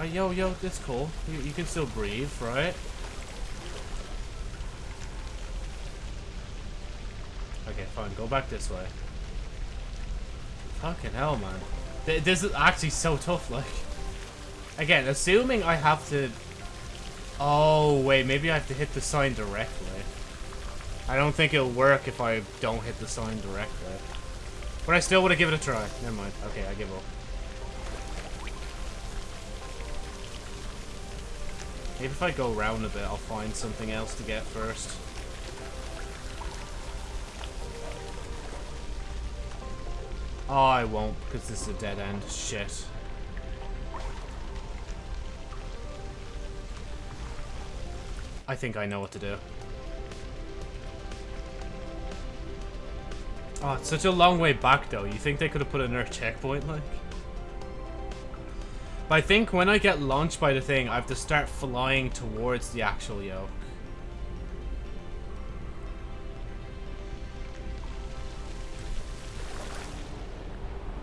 Oh, yo, yo, that's cool. You, you can still breathe, right? Okay, fine. Go back this way. Fucking hell, man. This is actually so tough, like. Again, assuming I have to... Oh, wait, maybe I have to hit the sign directly. I don't think it'll work if I don't hit the sign directly. But I still want to give it a try. Never mind. Okay, I give up. Maybe if I go around a bit, I'll find something else to get first. Oh, I won't, because this is a dead end. Shit. I think I know what to do. Oh, it's such a long way back, though. You think they could have put another checkpoint, like? But I think when I get launched by the thing, I have to start flying towards the actual yoke.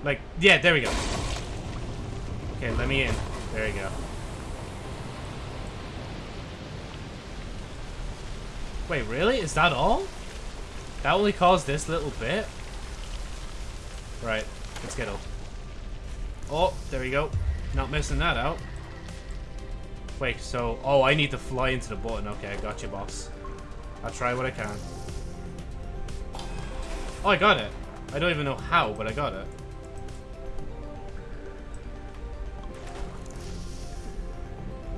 Like, yeah, there we go. Okay, let me in. There we go. Wait, really? Is that all? That only caused this little bit? Right, let's get up. Oh, there we go. Not missing that out. Wait, so... Oh, I need to fly into the button. Okay, I got you, boss. I'll try what I can. Oh, I got it. I don't even know how, but I got it.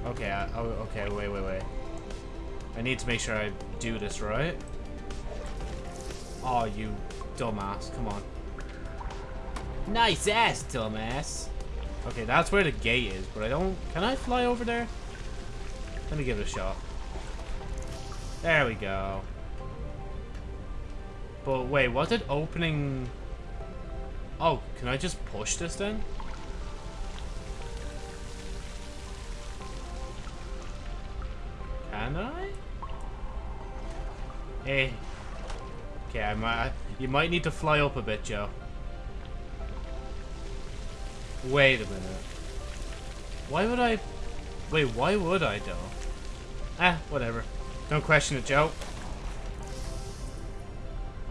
Okay, I, oh, okay, wait, wait, wait. I need to make sure I do this right. Oh, you dumbass. Come on. Nice ass, dumbass. Okay, that's where the gate is, but I don't... Can I fly over there? Let me give it a shot. There we go. But wait, was it opening... Oh, can I just push this then? Can I? Hey. Okay, I might, you might need to fly up a bit, Joe. Wait a minute. Why would I... Wait, why would I, though? Ah, whatever. Don't question it, Joe.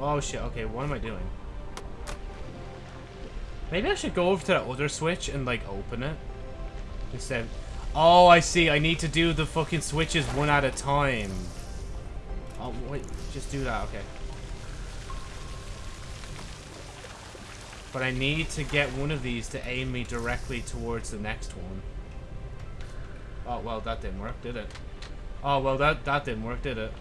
Oh, shit. Okay, what am I doing? Maybe I should go over to that other switch and, like, open it. Instead... Oh, I see. I need to do the fucking switches one at a time. Oh, wait. Just do that. Okay. But I need to get one of these to aim me directly towards the next one. Oh, well, that didn't work, did it? Oh, well, that, that didn't work, did it?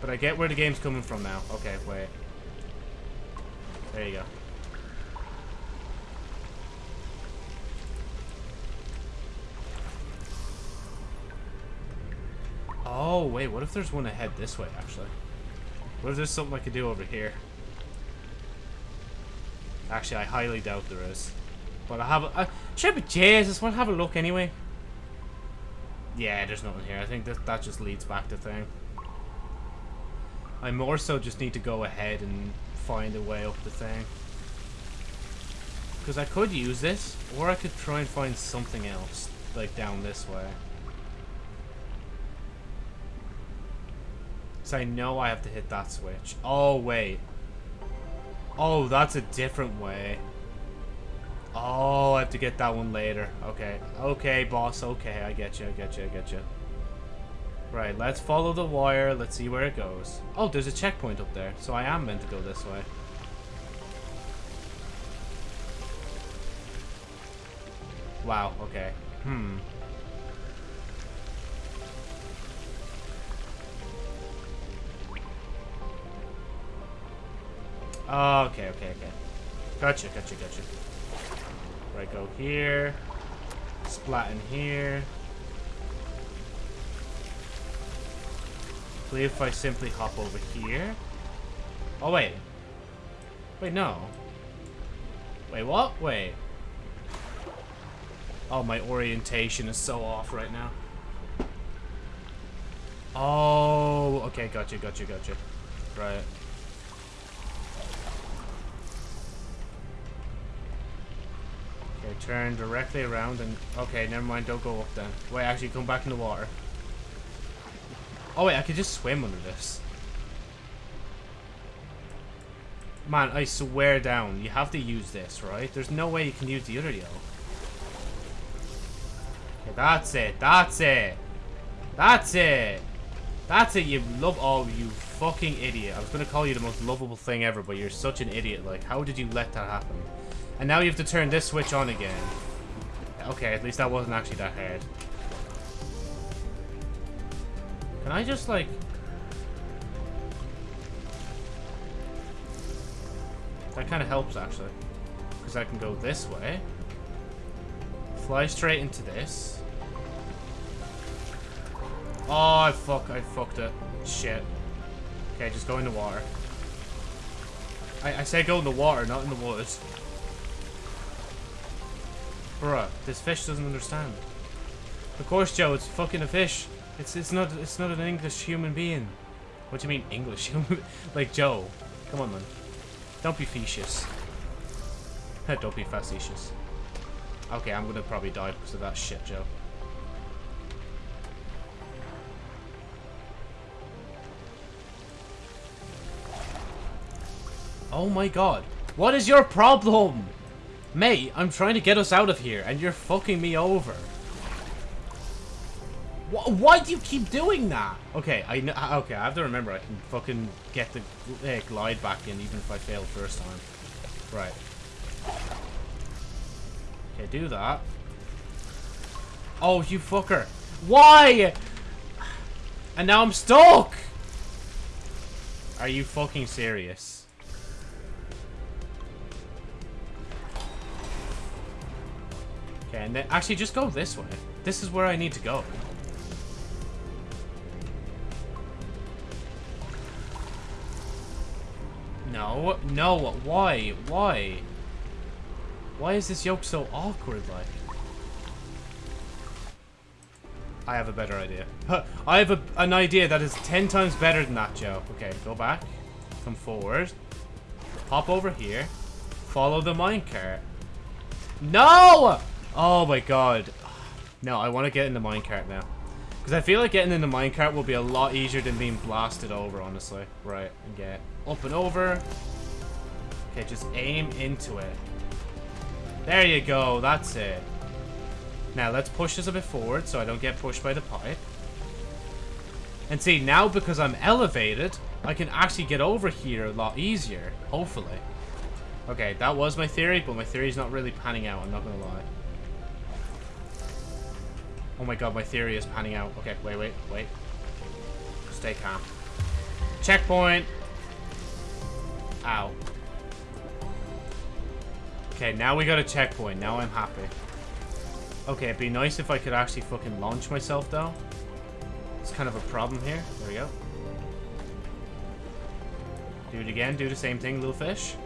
But I get where the game's coming from now. Okay, wait. There you go. Oh, wait, what if there's one ahead this way, actually? What if there's something I could do over here? Actually, I highly doubt there is. But I have a... Should be Jesus, want to have a look anyway? Yeah, there's nothing here. I think that, that just leads back to thing. I more so just need to go ahead and find a way up the thing. Because I could use this, or I could try and find something else, like down this way. So I know I have to hit that switch. Oh, wait. Oh, that's a different way. Oh, I have to get that one later. Okay. Okay, boss. Okay, I get you. I get you. I get you. Right, let's follow the wire. Let's see where it goes. Oh, there's a checkpoint up there. So I am meant to go this way. Wow, okay. Hmm. Oh, okay, okay, okay. Gotcha, gotcha, gotcha. Right, go here. Splat in here. I believe if I simply hop over here. Oh, wait. Wait, no. Wait, what? Wait. Oh, my orientation is so off right now. Oh, okay, gotcha, gotcha, gotcha. Right. Turn directly around and... Okay, never mind, don't go up then. Wait, actually, come back in the water. Oh, wait, I could just swim under this. Man, I swear down, you have to use this, right? There's no way you can use the other yellow. Okay, that's it, that's it. That's it. That's it, you love- Oh, you fucking idiot. I was gonna call you the most lovable thing ever, but you're such an idiot. Like, how did you let that happen? And now you have to turn this switch on again. Okay, at least that wasn't actually that hard. Can I just, like... That kind of helps, actually. Because I can go this way. Fly straight into this. Oh, I fuck, I fucked it. Shit. Okay, just go in the water. I, I say go in the water, not in the woods. Bruh, this fish doesn't understand. Of course, Joe, it's fucking a fish. It's it's not it's not an English human being. What do you mean English human? like Joe, come on, man. Don't be facetious. Don't be facetious. Okay, I'm gonna probably die because of that shit, Joe. Oh my god. What is your problem? Mate, I'm trying to get us out of here, and you're fucking me over. Wh why do you keep doing that? Okay, I know. Okay, I have to remember I can fucking get the uh, glide back in even if I fail first time. Right. Okay, do that. Oh, you fucker. Why? And now I'm stuck! Are you fucking serious? Okay, and then actually just go this way. This is where I need to go. No, no, why? Why? Why is this yoke so awkward, like? I have a better idea. I have a, an idea that is ten times better than that, Joe. Okay, go back. Come forward. Hop over here. Follow the minecart. No! Oh my god. No, I want to get in the minecart now. Because I feel like getting in the minecart will be a lot easier than being blasted over, honestly. Right, and get up and over. Okay, just aim into it. There you go, that's it. Now, let's push this a bit forward so I don't get pushed by the pipe. And see, now because I'm elevated, I can actually get over here a lot easier, hopefully. Okay, that was my theory, but my theory's not really panning out, I'm not gonna lie. Oh my god, my theory is panning out. Okay, wait, wait, wait. Stay calm. Checkpoint! Ow. Okay, now we got a checkpoint. Now I'm happy. Okay, it'd be nice if I could actually fucking launch myself, though. It's kind of a problem here. There we go. Do it again. Do the same thing, little fish.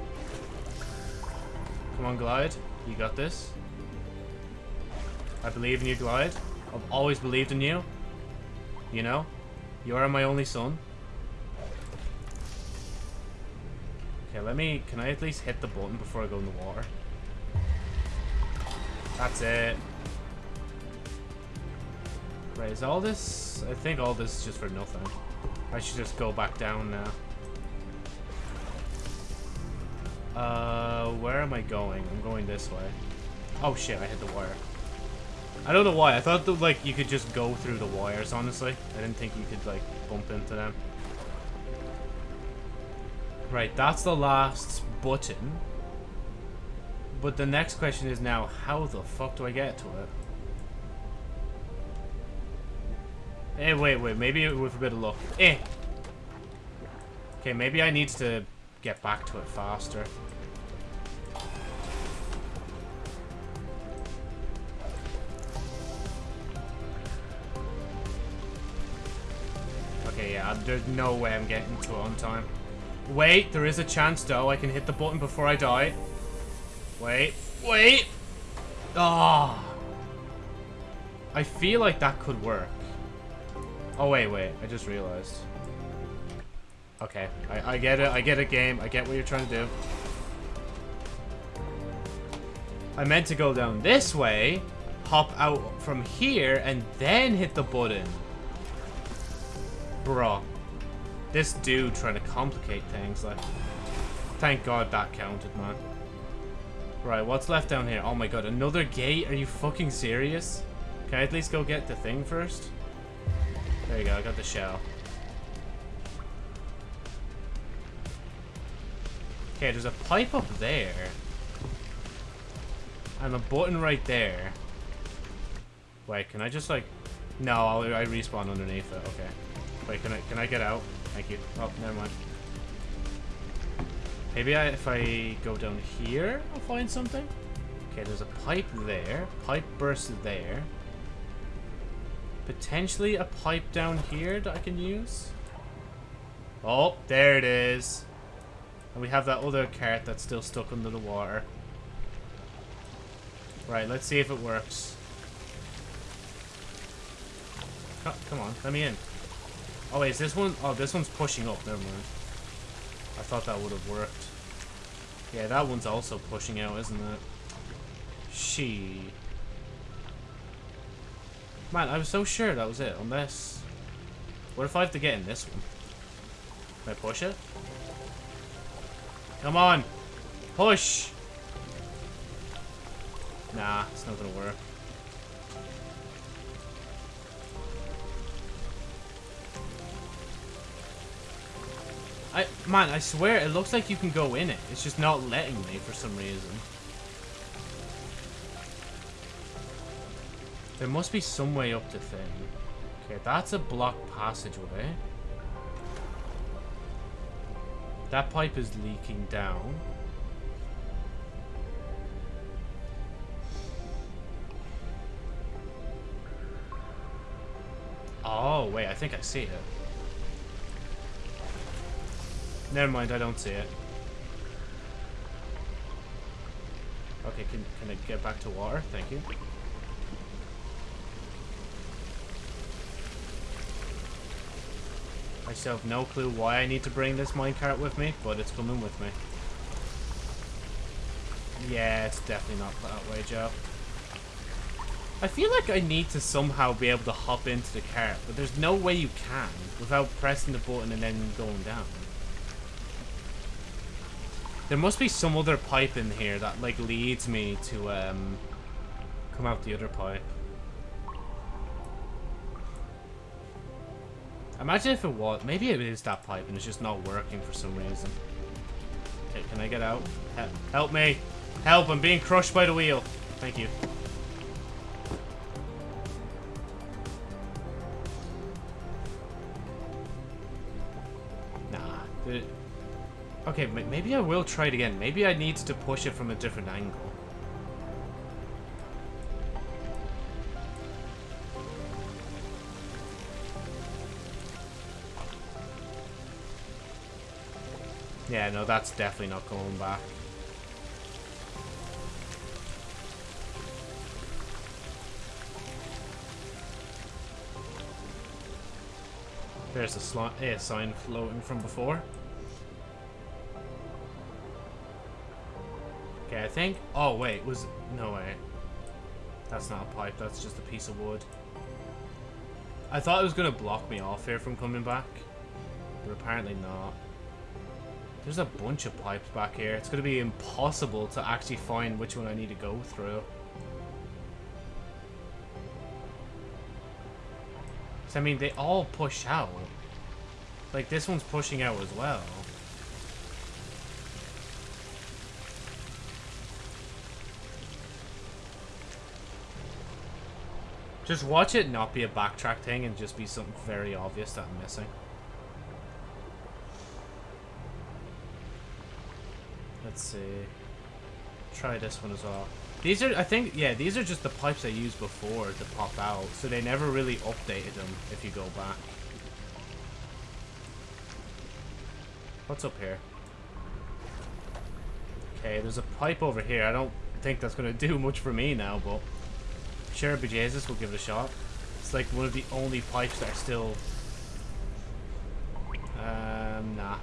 Come on, Glide. You got this. I believe in you, Glide. I've always believed in you. You know? You are my only son. Okay, let me... Can I at least hit the button before I go in the water? That's it. Right, is all this... I think all this is just for nothing. I should just go back down now. Uh, where am I going? I'm going this way. Oh shit, I hit the wire. I don't know why. I thought that, like, you could just go through the wires, honestly. I didn't think you could, like, bump into them. Right, that's the last button. But the next question is now, how the fuck do I get to it? Eh, wait, wait, maybe with a bit of luck. Eh! Okay, maybe I need to get back to it faster. Okay, yeah, there's no way I'm getting to it on time. Wait, there is a chance though. I can hit the button before I die. Wait, wait! Ah! Oh. I feel like that could work. Oh, wait, wait. I just realized. Okay, I, I get it. I get it, game. I get what you're trying to do. I meant to go down this way, hop out from here, and then hit the button. Bruh. This dude trying to complicate things, like... Thank God that counted, man. Right, what's left down here? Oh my god, another gate? Are you fucking serious? Can I at least go get the thing first? There you go, I got the shell. Okay, there's a pipe up there. And a button right there. Wait, can I just like... No, I'll, I respawn underneath it. Okay. Wait, can I can I get out? Thank you. Oh, never mind. Maybe I, if I go down here, I'll find something? Okay, there's a pipe there. Pipe burst there. Potentially a pipe down here that I can use. Oh, there it is. And we have that other cart that's still stuck under the water. Right, let's see if it works. Oh, come on, let me in. Oh, wait, is this one? Oh, this one's pushing up. Never mind. I thought that would have worked. Yeah, that one's also pushing out, isn't it? She. Man, I was so sure that was it, unless... What if I have to get in this one? Can I push it? Come on! Push! Nah, it's not gonna work. Man, I swear, it looks like you can go in it. It's just not letting me for some reason. There must be some way up the thing. Okay, that's a blocked passageway. That pipe is leaking down. Oh, wait, I think I see it. Never mind, I don't see it. Okay, can, can I get back to water? Thank you. I still have no clue why I need to bring this minecart with me, but it's coming with me. Yeah, it's definitely not that way, Joe. I feel like I need to somehow be able to hop into the cart, but there's no way you can without pressing the button and then going down. There must be some other pipe in here that, like, leads me to, um, come out the other pipe. Imagine if it was. Maybe it is that pipe and it's just not working for some reason. Okay, can I get out? Help, help me! Help, I'm being crushed by the wheel. Thank you. Okay, maybe I will try it again. Maybe I need to push it from a different angle. Yeah, no, that's definitely not going back. There's a, a eh, sign floating from before. Okay, I think... Oh, wait, was... No way. That's not a pipe, that's just a piece of wood. I thought it was going to block me off here from coming back. But apparently not. There's a bunch of pipes back here. It's going to be impossible to actually find which one I need to go through. I mean, they all push out. Like, this one's pushing out as well. Just watch it not be a backtrack thing and just be something very obvious that I'm missing. Let's see. Try this one as well. These are, I think, yeah, these are just the pipes I used before to pop out, so they never really updated them if you go back. What's up here? Okay, there's a pipe over here. I don't think that's going to do much for me now, but sure, bejesus, we'll give it a shot. It's like one of the only pipes that are still... Um, nah.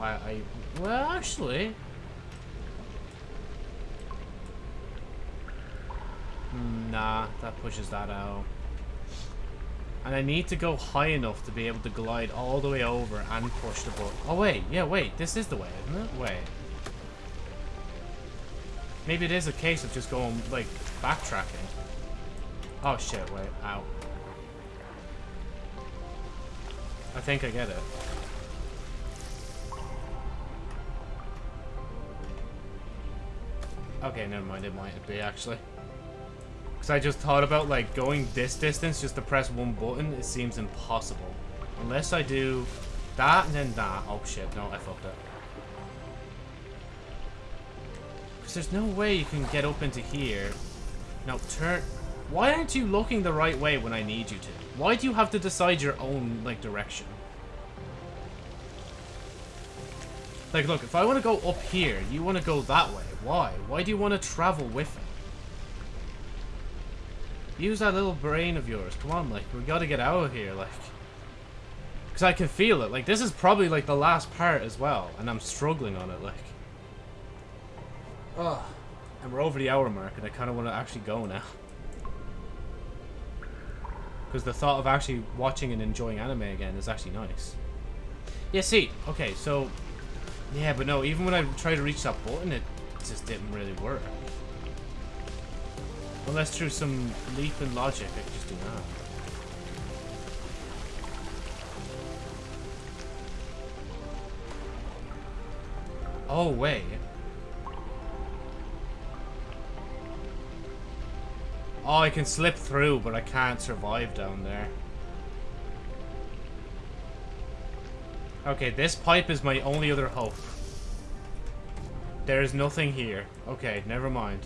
I, I... Well, actually... Nah, that pushes that out. And I need to go high enough to be able to glide all the way over and push the button. Oh, wait. Yeah, wait. This is the way, isn't it? Wait. Maybe it is a case of just going, like, backtracking. Oh, shit. Wait. Ow. I think I get it. Okay, never mind. It might be, actually. Because I just thought about, like, going this distance just to press one button. It seems impossible. Unless I do that and then that. Oh, shit. No, I fucked up. Because there's no way you can get up into here. Now, turn... Why aren't you looking the right way when I need you to? Why do you have to decide your own, like, direction? Like, look, if I want to go up here, you want to go that way. Why? Why do you want to travel with it? Use that little brain of yours. Come on, like, we gotta get out of here, like. Because I can feel it. Like, this is probably, like, the last part as well. And I'm struggling on it, like. Ugh. And we're over the hour mark, and I kind of want to actually go now. Because the thought of actually watching and enjoying anime again is actually nice. Yeah, see. Okay, so... Yeah, but no, even when I tried to reach that button, it just didn't really work. Unless through some leap in logic, I could just do that. Oh, wait. Oh, I can slip through, but I can't survive down there. Okay, this pipe is my only other hope. There is nothing here. Okay, never mind.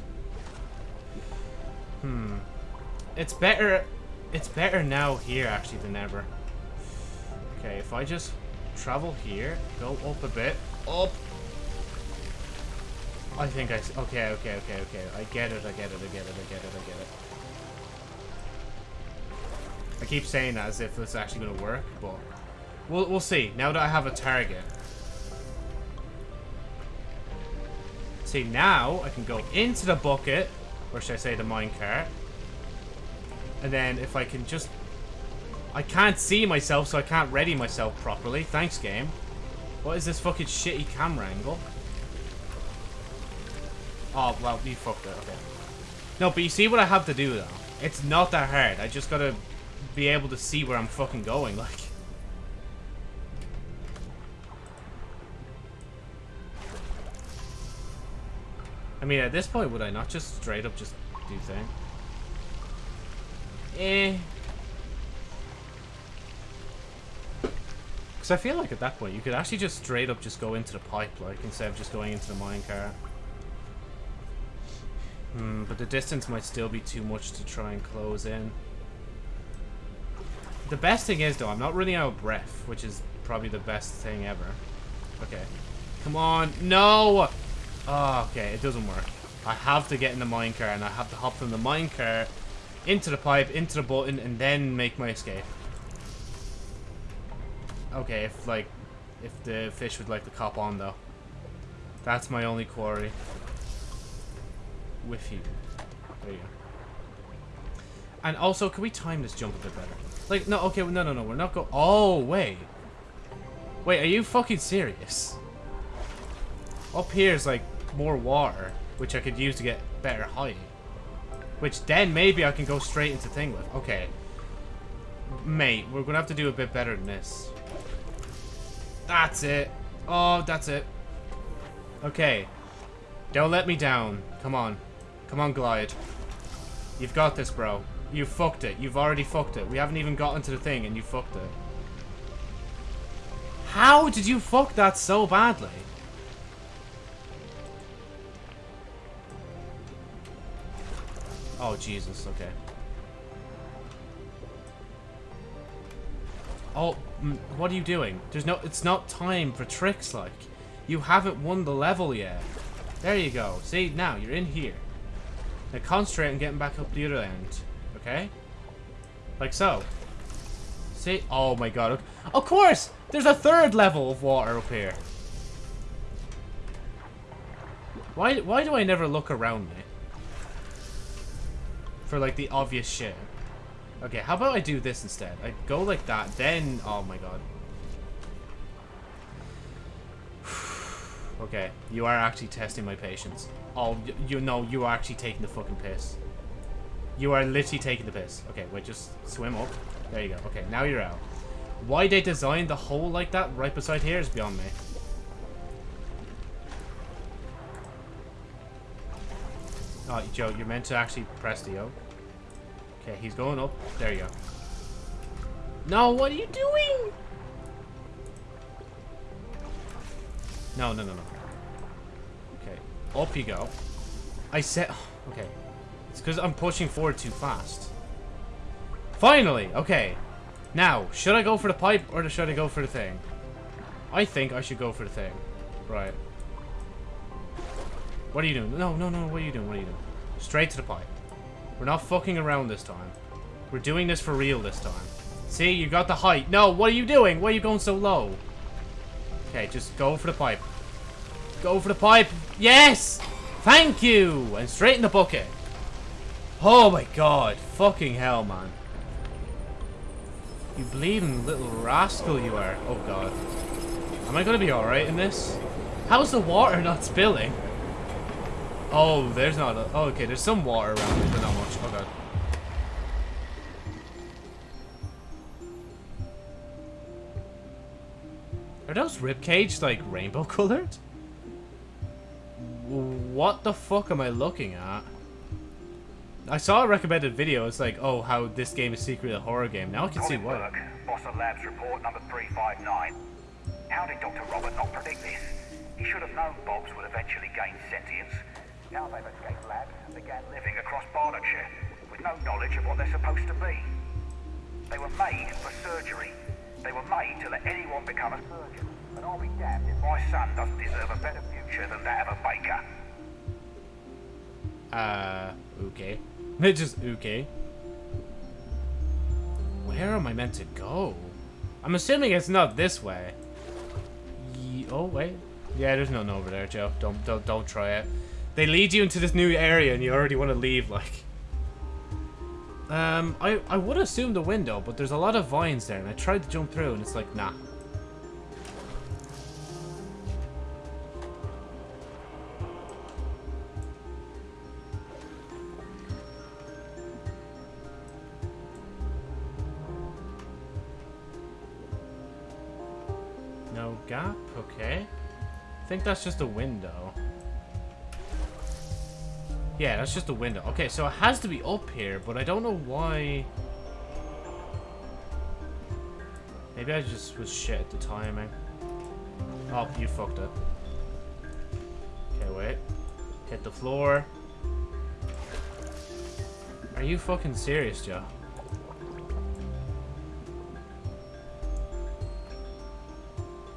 Hmm. It's better... It's better now here, actually, than ever. Okay, if I just travel here, go up a bit, up. I think I... Okay, okay, okay, okay. I get it, I get it, I get it, I get it, I get it. I keep saying that as if it's actually going to work, but... We'll, we'll see. Now that I have a target. See, now I can go into the bucket or should I say the minecart. And then if I can just... I can't see myself, so I can't ready myself properly. Thanks, game. What is this fucking shitty camera angle? Oh, well, you fucked it. Okay. No, but you see what I have to do, though? It's not that hard. I just gotta be able to see where I'm fucking going, like. I mean, at this point, would I not just straight up just do thing? Eh. Because I feel like at that point, you could actually just straight up just go into the pipe, like, instead of just going into the minecart. Hmm, but the distance might still be too much to try and close in. The best thing is, though, I'm not running out of breath, which is probably the best thing ever. Okay. Come on. No! Oh, okay, it doesn't work. I have to get in the minecart, and I have to hop from the minecart into the pipe, into the button, and then make my escape. Okay, if, like, if the fish would like to cop on, though. That's my only quarry. With you. There you go. And also, can we time this jump a bit better? Like, no, okay, no, no, no, we're not go- Oh, wait. Wait, are you fucking serious? Up here is like more water, which I could use to get better height. Which then maybe I can go straight into thing with. Okay. Mate, we're going to have to do a bit better than this. That's it. Oh, that's it. Okay. Don't let me down. Come on. Come on, Glide. You've got this, bro. You fucked it. You've already fucked it. We haven't even gotten to the thing and you fucked it. How did you fuck that so badly? Oh, Jesus. Okay. Oh, mm, what are you doing? There's no... It's not time for tricks, like. You haven't won the level yet. There you go. See, now, you're in here. Now concentrate on getting back up the other end. Okay? Like so. See? Oh my god. Of course! There's a third level of water up here. Why, why do I never look around me? For, like, the obvious shit. Okay, how about I do this instead? I go like that, then... Oh my god. okay, you are actually testing my patience. Oh, you know, you are actually taking the fucking piss. You are literally taking the piss. Okay, wait, just swim up. There you go. Okay, now you're out. Why they designed the hole like that right beside here is beyond me. Oh, Joe, you're meant to actually press the O. Okay, he's going up. There you go. No, what are you doing? No, no, no, no. Okay, up you go. I said... Okay. It's because I'm pushing forward too fast. Finally! Okay. Now, should I go for the pipe or should I go for the thing? I think I should go for the thing. Right. What are you doing? No, no, no. What are you doing? What are you doing? Straight to the pipe. We're not fucking around this time. We're doing this for real this time. See, you got the height. No, what are you doing? Why are you going so low? Okay, just go for the pipe. Go for the pipe. Yes! Thank you! And straight in the bucket. Oh my god. Fucking hell, man. You bleeding little rascal you are. Oh god. Am I gonna be alright in this? How's the water not spilling? Oh, there's not a... Oh, okay, there's some water around it, but not much. Oh, God. Are those ribcage, like, rainbow colored? What the fuck am I looking at? I saw a recommended video. It's like, oh, how this game is secretly a horror game. Now I can see why. Bossa Labs report number 359. How did Dr. Robert not predict this? He should have known Bobs would eventually gain sentience. Now they've escaped labs and began living across Bardockshire with no knowledge of what they're supposed to be. They were made for surgery. They were made to let anyone become a surgeon. And I'll be damned if my son doesn't deserve a better future than that of a baker. Uh, okay. It Just okay. Where am I meant to go? I'm assuming it's not this way. Ye oh, wait. Yeah, there's nothing over there, Joe. Don't, don't, don't try it. They lead you into this new area and you already want to leave, like. Um, I, I would assume the window, but there's a lot of vines there, and I tried to jump through, and it's like, nah. Gap? Okay. I think that's just a window. Yeah, that's just a window. Okay, so it has to be up here, but I don't know why... Maybe I just was shit at the timing. Oh, you fucked it. Okay, wait. Hit the floor. Are you fucking serious, Joe?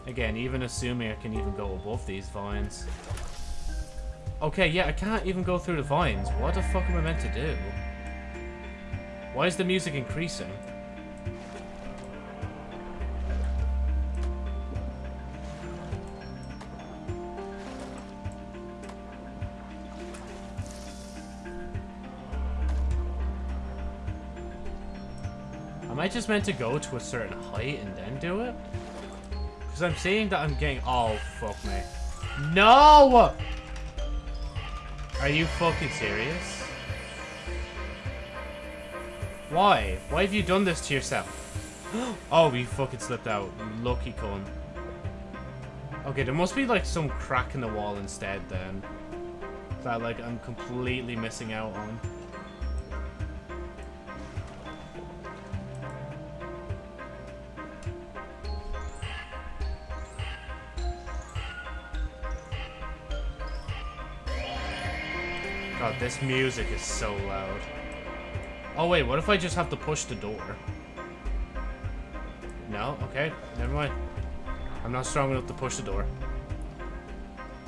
Again, even assuming I can even go above these vines. Okay, yeah, I can't even go through the vines. What the fuck am I meant to do? Why is the music increasing? Am I just meant to go to a certain height and then do it? Because I'm seeing that I'm getting... Oh, fuck me. No! Are you fucking serious? Why? Why have you done this to yourself? oh, we fucking slipped out. Lucky cunt. Okay, there must be like some crack in the wall instead then. That like I'm completely missing out on. This music is so loud. Oh wait, what if I just have to push the door? No? Okay, never mind. I'm not strong enough to push the door.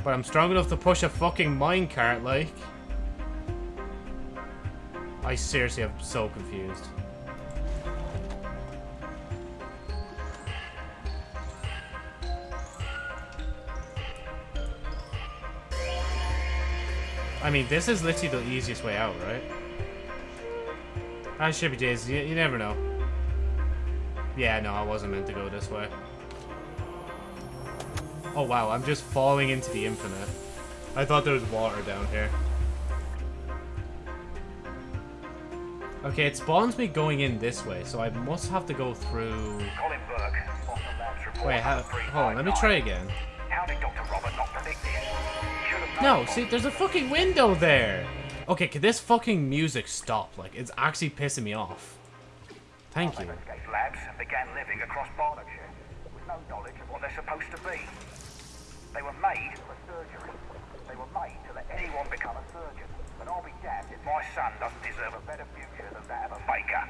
But I'm strong enough to push a fucking minecart, like. I seriously am so confused. I mean, this is literally the easiest way out, right? I should be days. You, you never know. Yeah, no, I wasn't meant to go this way. Oh, wow, I'm just falling into the infinite. I thought there was water down here. Okay, it spawns me going in this way, so I must have to go through... Colin Burke, Boston Labs report Wait, how, hold on, let me try again. No, see, there's a fucking window there. Okay, can this fucking music stop? Like, it's actually pissing me off. Thank you. Labs and began living across Berkshire with no knowledge of what they're supposed to be. They were made for surgery. They were made to let anyone become a surgeon. And I'll be damned if my son doesn't deserve a better future than that of a faker.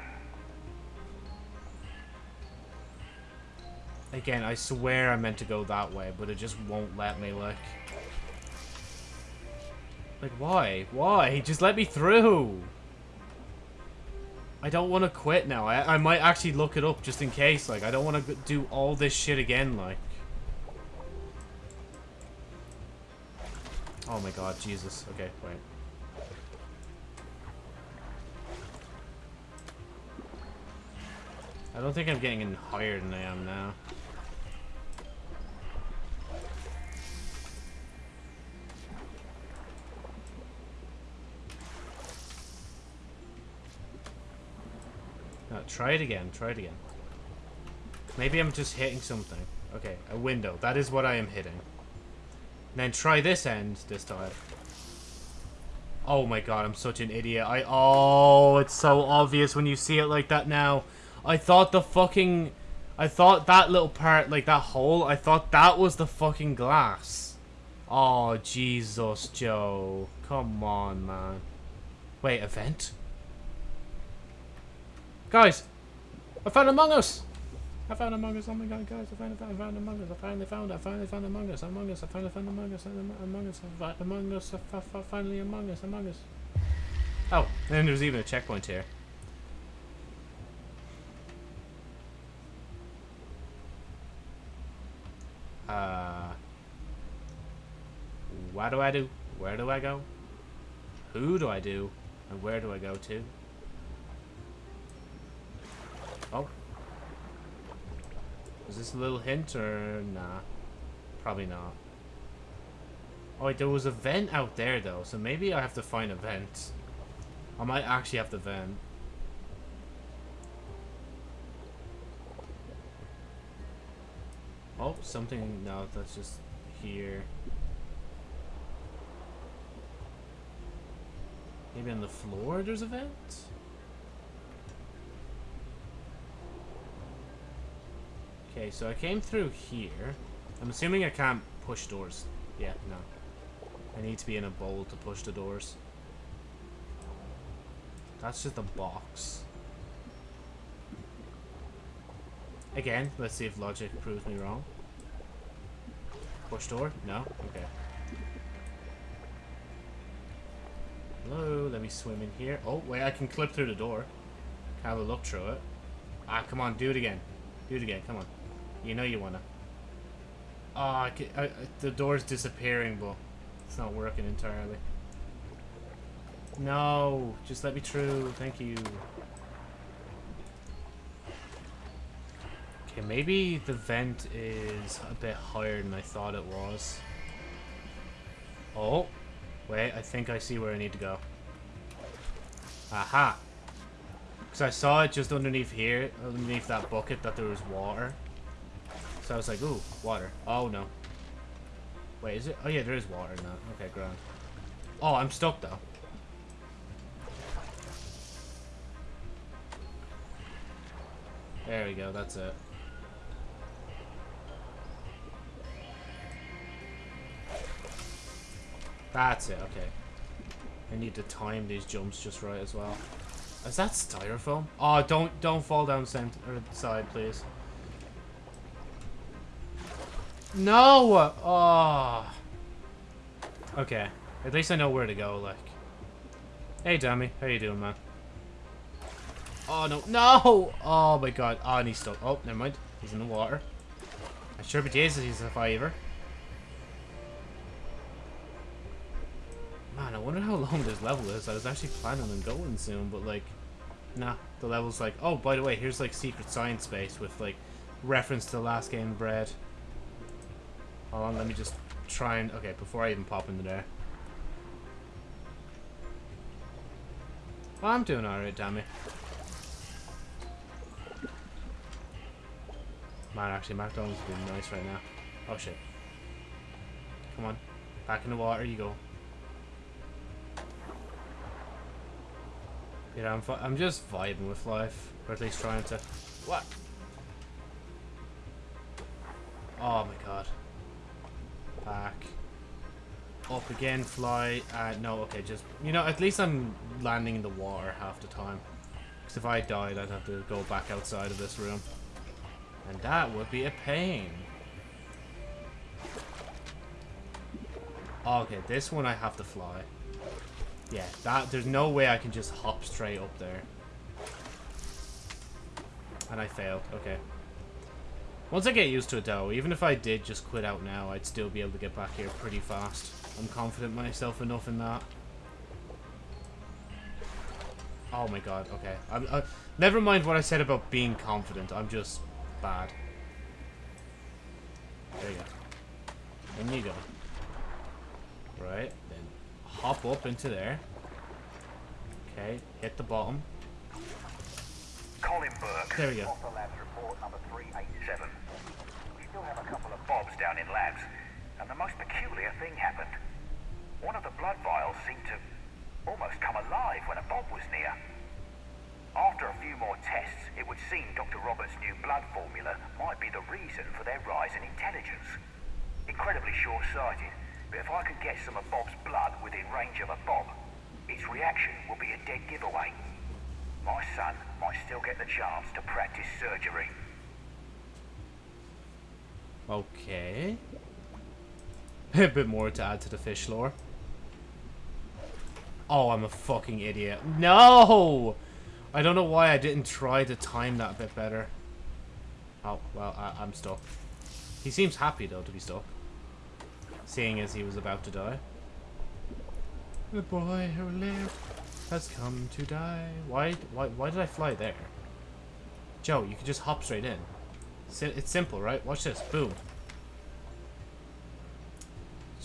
Again, I swear I meant to go that way, but it just won't let me, like... Like, why? Why? Just let me through! I don't want to quit now. I, I might actually look it up just in case. Like, I don't want to do all this shit again, like. Oh my god, Jesus. Okay, wait. I don't think I'm getting any higher than I am now. No, try it again. Try it again. Maybe I'm just hitting something. Okay, a window. That is what I am hitting. then try this end this time. Oh my god, I'm such an idiot. I oh, it's so obvious when you see it like that now. I thought the fucking I thought that little part like that hole, I thought that was the fucking glass. Oh, Jesus, Joe. Come on, man. Wait, a vent? Guys, I found Among Us. I found Among Us. Oh my god, guys, I found, I found, I found Among Us. I finally found it. I finally found Among Us. Among Us. I finally found Among Us. Among Us. Among Us. Finally Among Us. Among Us. Oh, and there's even a checkpoint here. Uh, what do I do? Where do I go? Who do I do? And where do I go to? Oh. Is this a little hint or nah? Probably not. Oh wait, there was a vent out there though, so maybe I have to find a vent. I might actually have to vent. Oh, something, no, that's just here. Maybe on the floor there's a vent? Okay, so I came through here. I'm assuming I can't push doors. Yeah, no. I need to be in a bowl to push the doors. That's just a box. Again, let's see if logic proves me wrong. Push door? No? Okay. Hello, let me swim in here. Oh, wait, I can clip through the door. Have a look through it. Ah, come on, do it again. Do it again, come on. You know you wanna. Oh, I ca- I, I, the door's disappearing, but it's not working entirely. No, just let me through. Thank you. Okay, maybe the vent is a bit higher than I thought it was. Oh, wait, I think I see where I need to go. Aha! Because I saw it just underneath here, underneath that bucket, that there was water. So I was like, ooh, water. Oh, no. Wait, is it? Oh, yeah, there is water now. Okay, grand. Oh, I'm stoked, though. There we go, that's it. That's it, okay. I need to time these jumps just right as well. Is that styrofoam? Oh, don't don't fall down or side, please. No! Oh. Okay. At least I know where to go, like. Hey, Dammy. How you doing, man? Oh, no. No! Oh, my God. Oh, and he's stuck. Oh, never mind. He's in the water. I sure be Jesus he's a fiver. Man, I wonder how long this level is. I was actually planning on going soon, but, like... Nah, the level's like... Oh, by the way, here's, like, Secret Science Space with, like, reference to the last game, Bread. Hold on, let me just try and... Okay, before I even pop into there. I'm doing alright, it. Man, actually, McDonald's is being nice right now. Oh, shit. Come on. Back in the water you go. Yeah, I'm, I'm just vibing with life. Or at least trying to... What? Oh my god. Back. Up again, fly. Uh, no, okay, just... You know, at least I'm landing in the water half the time. Because if I died, I'd have to go back outside of this room. And that would be a pain. Okay, this one I have to fly. Yeah, that there's no way I can just hop straight up there. And I failed. Okay. Once I get used to it though, even if I did just quit out now, I'd still be able to get back here pretty fast. I'm confident myself enough in that. Oh my god, okay. I'm, uh, never mind what I said about being confident, I'm just bad. There you go. In you go. Right, then hop up into there. Okay, hit the bottom. Colin Burke. There we go. Off labs report number 387. We still have a couple of bobs down in labs, and the most peculiar thing happened. One of the blood vials seemed to almost come alive when a bob was near. After a few more tests, it would seem Dr. Roberts' new blood formula might be the reason for their rise in intelligence. Incredibly short-sighted, but if I could get some of Bob's blood within range of a Bob, its reaction will be a dead giveaway. My son might still get the chance to practice surgery. Okay. a bit more to add to the fish lore. Oh, I'm a fucking idiot. No! I don't know why I didn't try to time that a bit better. Oh, well, I I'm stuck. He seems happy, though, to be stuck. Seeing as he was about to die. The boy who lived has come to die. Why, why, why did I fly there? Joe, you can just hop straight in. It's simple, right? Watch this. Boom.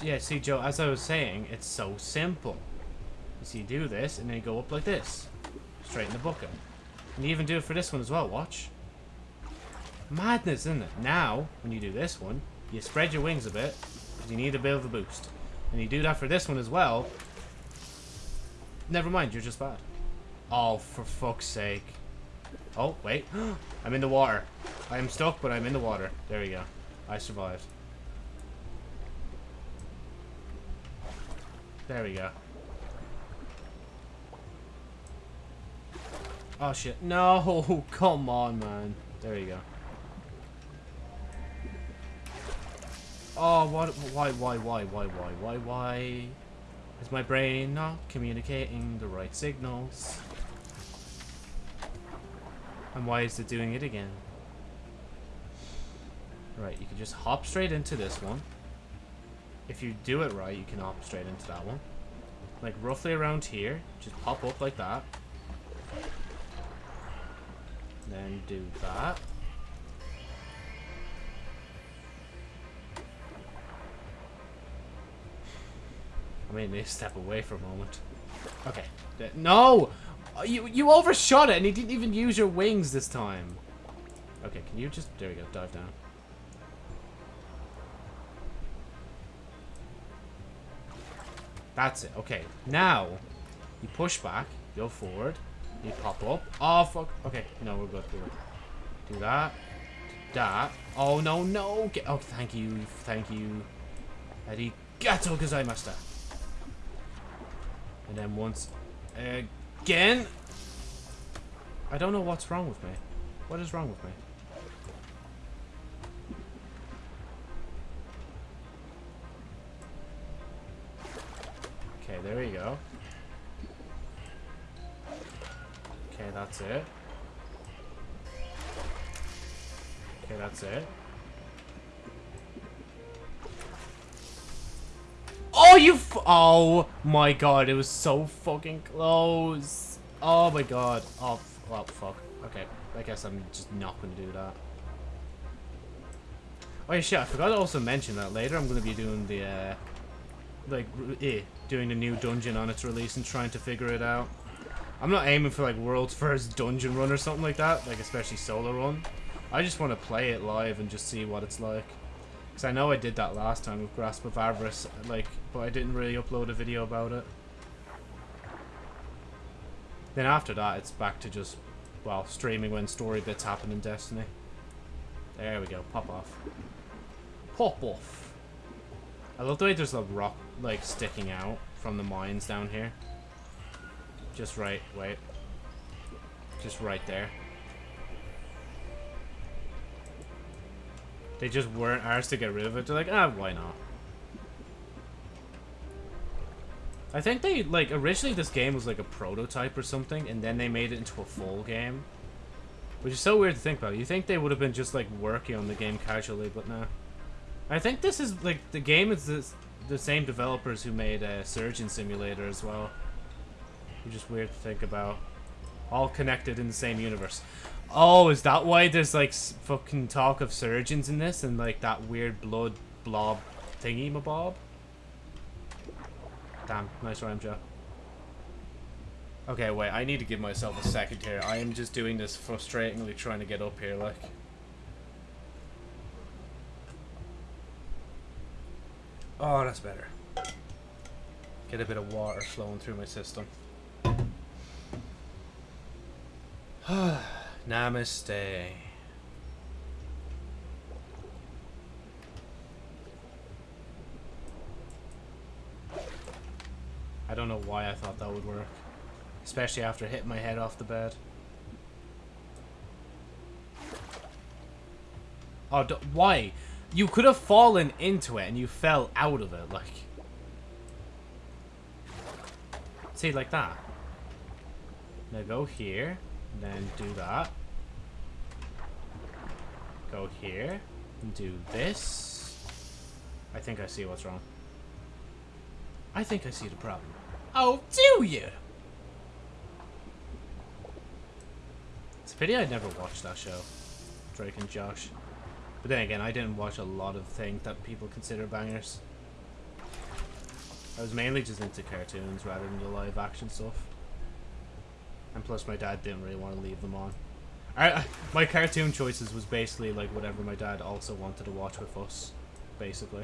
Yeah, see, Joe, as I was saying, it's so simple. You see, you do this, and then you go up like this. Straight in the bucket. And you even do it for this one as well, watch. Madness, isn't it? Now, when you do this one, you spread your wings a bit, because you need a bit of a boost. And you do that for this one as well. Never mind, you're just bad. Oh, for fuck's sake. Oh, wait. I'm in the water. I am stuck, but I'm in the water. There we go. I survived. There we go. Oh shit. No! Come on, man. There you go. Oh, what? Why, why, why, why, why, why, why? Is my brain not communicating the right signals? And why is it doing it again? Right, you can just hop straight into this one. If you do it right, you can hop straight into that one. Like, roughly around here. Just hop up like that. Then do that. I mean, they step away for a moment. Okay. No! Uh, you, you overshot it and you didn't even use your wings this time. Okay, can you just... There we go, dive down. That's it. Okay, now you push back, go forward, you pop up. Oh, fuck. Okay, no, we're good. We're good. Do that. That. Oh, no, no. Get oh, thank you. Thank you. Eddie. Arigato gozaimashita. And then once again. I don't know what's wrong with me. What is wrong with me? Okay, there we go. Okay, that's it. Okay, that's it. Oh, you Oh, my God. It was so fucking close. Oh, my God. Oh, well, fuck. Okay. I guess I'm just not going to do that. Oh, yeah, shit. I forgot to also mention that later I'm going to be doing the, uh... Like, eh, doing the new dungeon on its release and trying to figure it out. I'm not aiming for, like, world's first dungeon run or something like that. Like, especially solo run. I just want to play it live and just see what it's like. Because I know I did that last time with Grasp of Avarice, like, but I didn't really upload a video about it. Then after that, it's back to just, well, streaming when story bits happen in Destiny. There we go, pop off. Pop off. I love the way there's a rock, like, sticking out from the mines down here. Just right, wait. Just right there. They just weren't ours to get rid of it. They're like, ah, why not? I think they, like, originally this game was like a prototype or something, and then they made it into a full game. Which is so weird to think about. You think they would have been just, like, working on the game casually, but no. I think this is, like, the game is the, the same developers who made uh, Surgeon Simulator as well. Which is weird to think about. All connected in the same universe. Oh, is that why there's like fucking talk of surgeons in this and like that weird blood blob thingy mabob? Damn, nice rhyme, Joe. Okay, wait, I need to give myself a second here. I am just doing this frustratingly trying to get up here, like. Oh, that's better. Get a bit of water flowing through my system. Namaste. I don't know why I thought that would work. Especially after hitting my head off the bed. Oh, why? You could have fallen into it and you fell out of it, like... See, like that. Now go here. Then do that. Go here. And do this. I think I see what's wrong. I think I see the problem. Oh, do you? It's a pity I never watched that show. Drake and Josh. But then again, I didn't watch a lot of things that people consider bangers. I was mainly just into cartoons rather than the live action stuff. And plus my dad didn't really want to leave them on. I, my cartoon choices was basically like whatever my dad also wanted to watch with us, basically.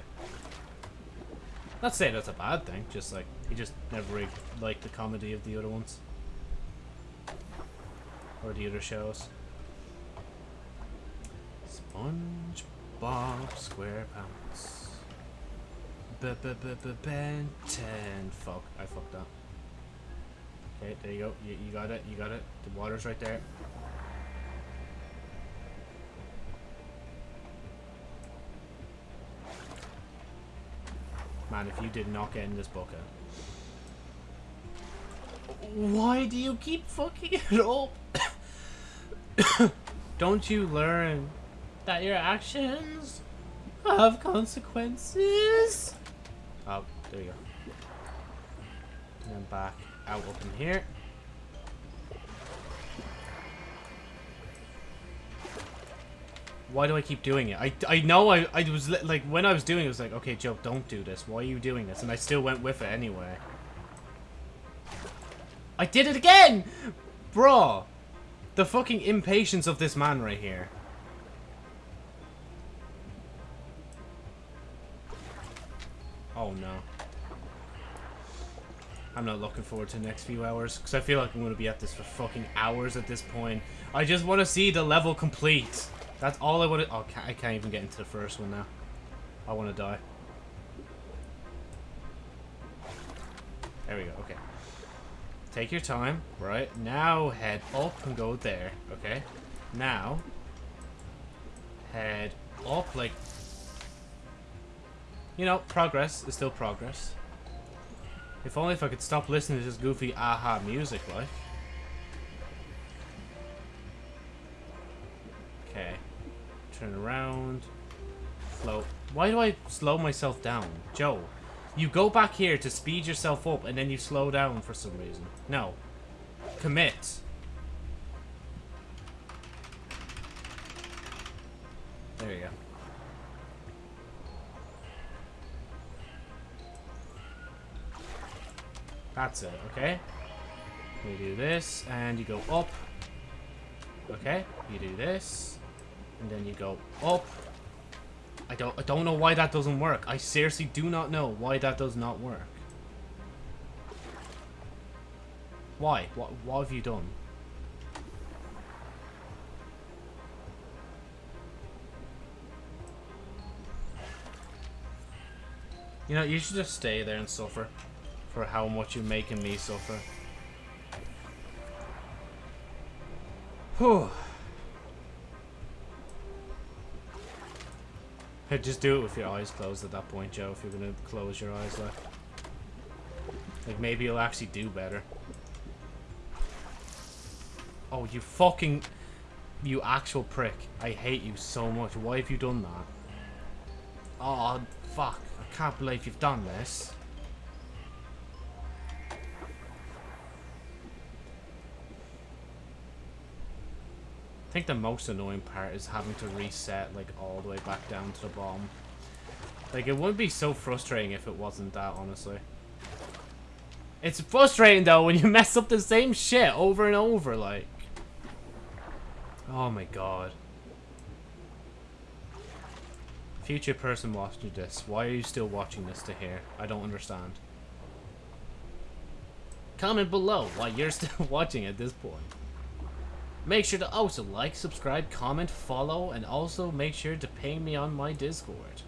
Not saying that's a bad thing, just like, he just never really liked the comedy of the other ones. Or the other shows. SpongeBob SquarePants. B-b-b-b-Ben 10. Fuck, I fucked up. Okay, there you go. You, you got it. You got it. The water's right there. Man, if you did not get in this bucket. Why do you keep fucking it up? Don't you learn that your actions have consequences? Oh, there you go. And then back out up in here. Why do I keep doing it? I, I know I, I was like, when I was doing it, I was like, okay, Joe, don't do this. Why are you doing this? And I still went with it anyway. I did it again! Bro! The fucking impatience of this man right here. Oh no. I'm not looking forward to the next few hours, because I feel like I'm going to be at this for fucking hours at this point. I just want to see the level complete. That's all I want to... Oh, I can't even get into the first one now. I want to die. There we go, okay. Take your time, right? Now head up and go there, okay? Now, head up like... You know, progress is still progress. If only if I could stop listening to this goofy aha music, like. Okay. Turn around. Slow. Why do I slow myself down? Joe, you go back here to speed yourself up and then you slow down for some reason. No. Commit. There you go. That's it, okay? We do this, and you go up. Okay, you do this, and then you go up. I don't, I don't know why that doesn't work. I seriously do not know why that does not work. Why? What, what have you done? You know, you should just stay there and suffer for how much you're making me suffer. Whew. Just do it with your eyes closed at that point, Joe, if you're gonna close your eyes like. Like, maybe you'll actually do better. Oh, you fucking... You actual prick. I hate you so much. Why have you done that? Oh, fuck. I can't believe you've done this. I think the most annoying part is having to reset, like, all the way back down to the bottom. Like, it wouldn't be so frustrating if it wasn't that, honestly. It's frustrating, though, when you mess up the same shit over and over, like. Oh my god. Future person watching this, why are you still watching this to hear? I don't understand. Comment below why you're still watching at this point. Make sure to also like, subscribe, comment, follow, and also make sure to ping me on my Discord.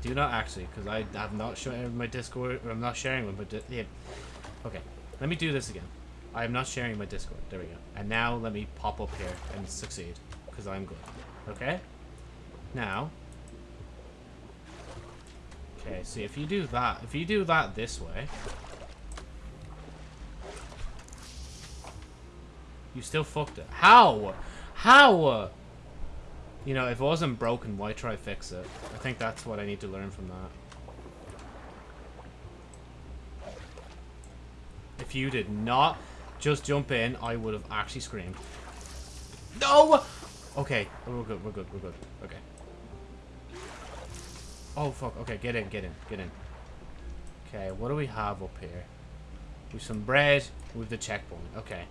Do not actually, because I have not shared my Discord, or I'm not sharing with my yeah. Okay, let me do this again. I am not sharing my Discord. There we go. And now let me pop up here and succeed, because I'm good. Okay? Now. Okay, see, if you do that, if you do that this way, You still fucked it. How? How? You know, if it wasn't broken, why try fix it? I think that's what I need to learn from that. If you did not just jump in, I would have actually screamed. No! Okay, we're good, we're good, we're good. Okay. Oh, fuck. Okay, get in, get in, get in. Okay, what do we have up here? With some bread with the checkpoint. Okay.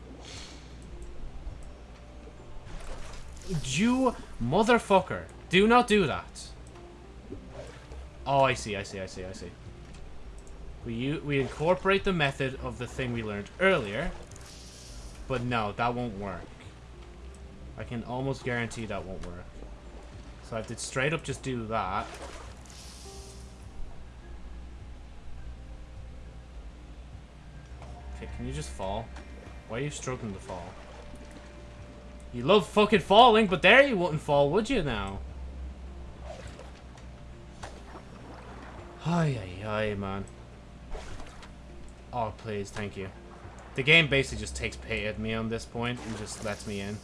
You motherfucker. Do not do that. Oh, I see, I see, I see, I see. We, we incorporate the method of the thing we learned earlier. But no, that won't work. I can almost guarantee that won't work. So I to straight up just do that. Okay, can you just fall? Why are you struggling to fall? You love fucking falling, but there you wouldn't fall, would you now? Ay, ay, ay, man. Oh, please, thank you. The game basically just takes pay at me on this point and just lets me in.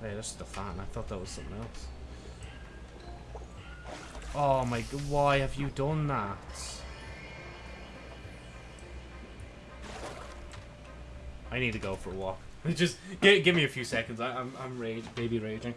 Hey, that's the fan. I thought that was something else. Oh my god, why have you done that? I need to go for a walk. Just give, give me a few seconds. I, I'm I'm rage, baby raging.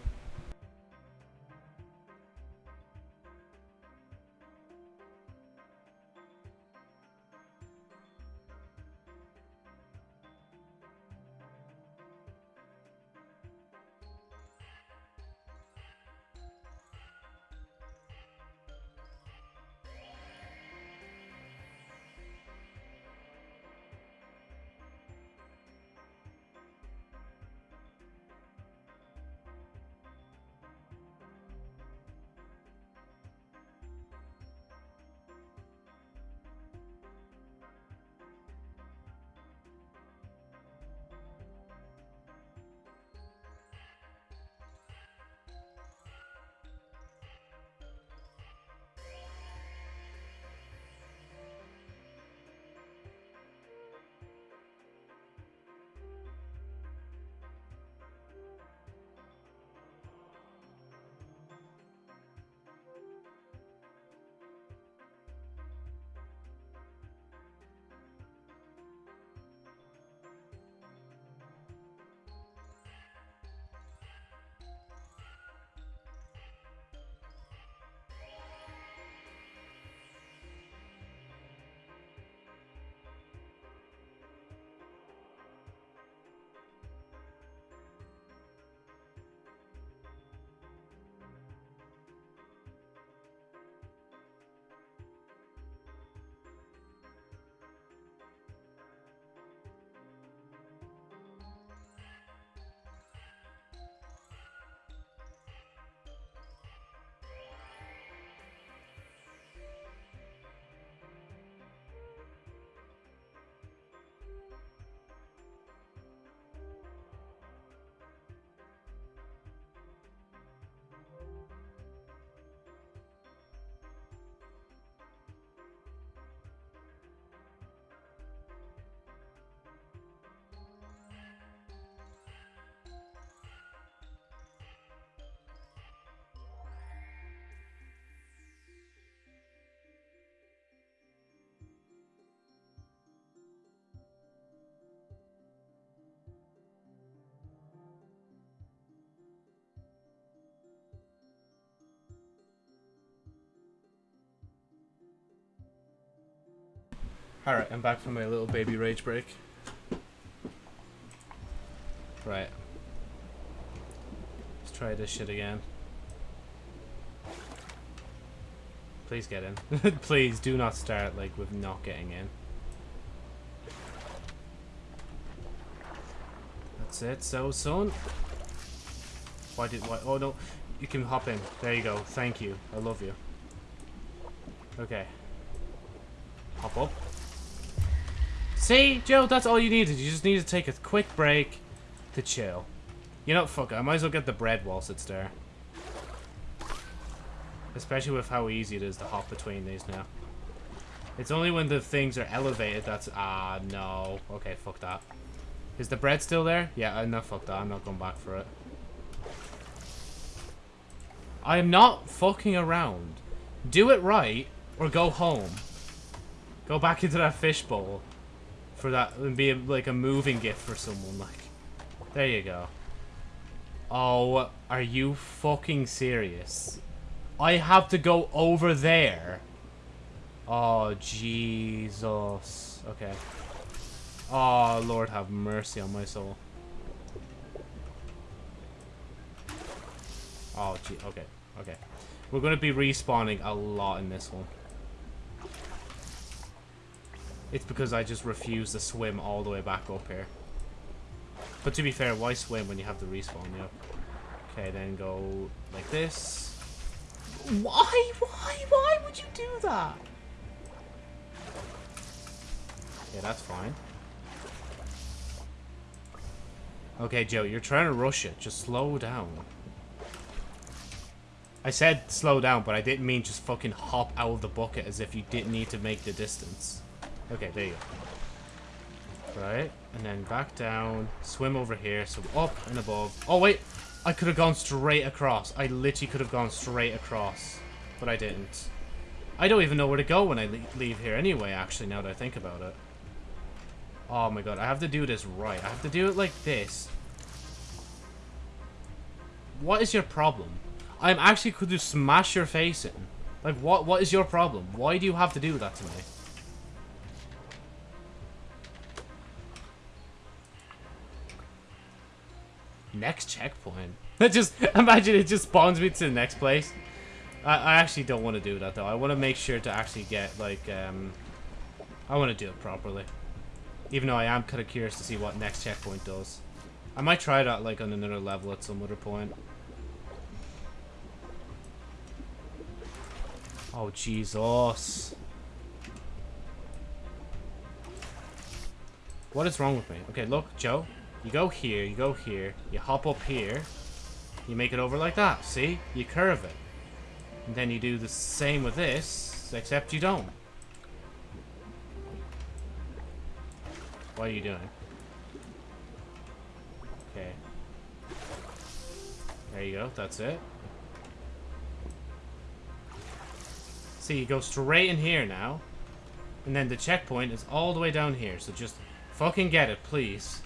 Alright, I'm back from my little baby rage break. Right. Let's try this shit again. Please get in. Please do not start like with not getting in. That's it. So, son. Why did why? Oh no, you can hop in. There you go. Thank you. I love you. Okay. Hop up. See, Joe, that's all you needed. You just need to take a quick break to chill. You know, fuck it. I might as well get the bread whilst it's there. Especially with how easy it is to hop between these now. It's only when the things are elevated that's... Ah, no. Okay, fuck that. Is the bread still there? Yeah, uh, no, fuck that. I'm not going back for it. I am not fucking around. Do it right, or go home. Go back into that fishbowl. For that, and be a, like a moving gift for someone, like. There you go. Oh, are you fucking serious? I have to go over there. Oh, Jesus. Okay. Oh, Lord have mercy on my soul. Oh, gee. Okay. Okay. We're going to be respawning a lot in this one. It's because I just refuse to swim all the way back up here. But to be fair, why swim when you have the respawn, yep. Okay, then go like this. Why? Why? Why would you do that? Yeah, that's fine. Okay, Joe, you're trying to rush it. Just slow down. I said slow down, but I didn't mean just fucking hop out of the bucket as if you didn't need to make the distance. Okay, there you go. Right, and then back down, swim over here, so up and above. Oh, wait! I could have gone straight across. I literally could have gone straight across, but I didn't. I don't even know where to go when I leave here anyway, actually, now that I think about it. Oh my god, I have to do this right. I have to do it like this. What is your problem? I'm actually could just smash your face in. Like, what? what is your problem? Why do you have to do that to me? Next checkpoint. That just imagine it just spawns me to the next place. I, I actually don't want to do that though. I want to make sure to actually get like um I want to do it properly. Even though I am kind of curious to see what next checkpoint does. I might try that like on another level at some other point. Oh Jesus. What is wrong with me? Okay, look, Joe. You go here, you go here, you hop up here, you make it over like that, see? You curve it. And then you do the same with this, except you don't. What are you doing? Okay. There you go, that's it. See, you go straight in here now. And then the checkpoint is all the way down here, so just fucking get it, please.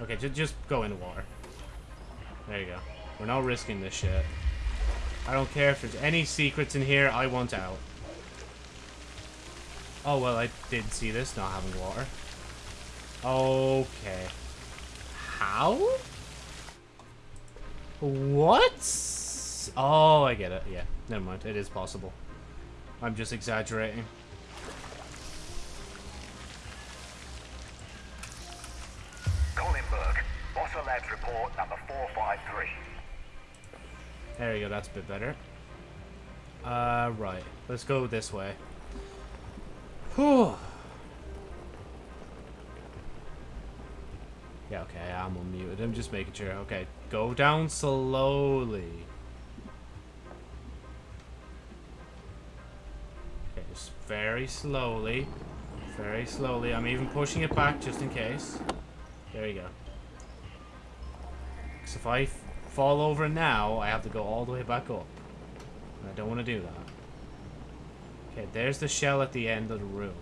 Okay, just just go in water. There you go. We're not risking this shit. I don't care if there's any secrets in here, I want out. Oh, well, I did see this not having water. Okay. How? What? Oh, I get it. Yeah, never mind. It is possible. I'm just exaggerating. Collinburg, Bossa Labs report number 453. There you go, that's a bit better. Uh, right. Let's go this way. Whew. Yeah, okay, I'm unmuted. I'm just making sure. Okay, go down slowly. Okay, just very slowly. Very slowly. I'm even pushing it back just in case. There you go. Because if I fall over now, I have to go all the way back up. And I don't want to do that. Okay, there's the shell at the end of the room.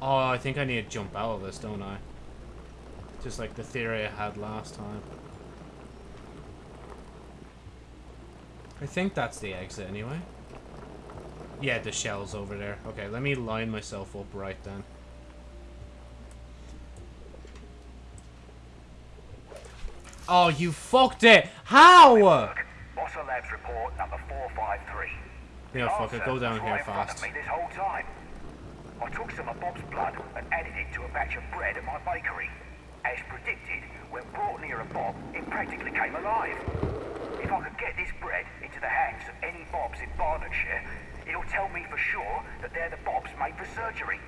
Oh, I think I need to jump out of this, don't I? Just like the theory I had last time. I think that's the exit anyway. Yeah, the shell's over there. Okay, let me line myself up right then. Oh, you fucked it! How? Bossa Labs report number 453. You know, fuck it, Answer go down here right in front fast. this whole time. I took some of Bob's blood and added it to a batch of bread at my bakery. As predicted, when brought near a Bob, it practically came alive. If I could get this bread into the hands of any Bobs in Barnardshire, it'll tell me for sure that they're the Bobs made for surgery.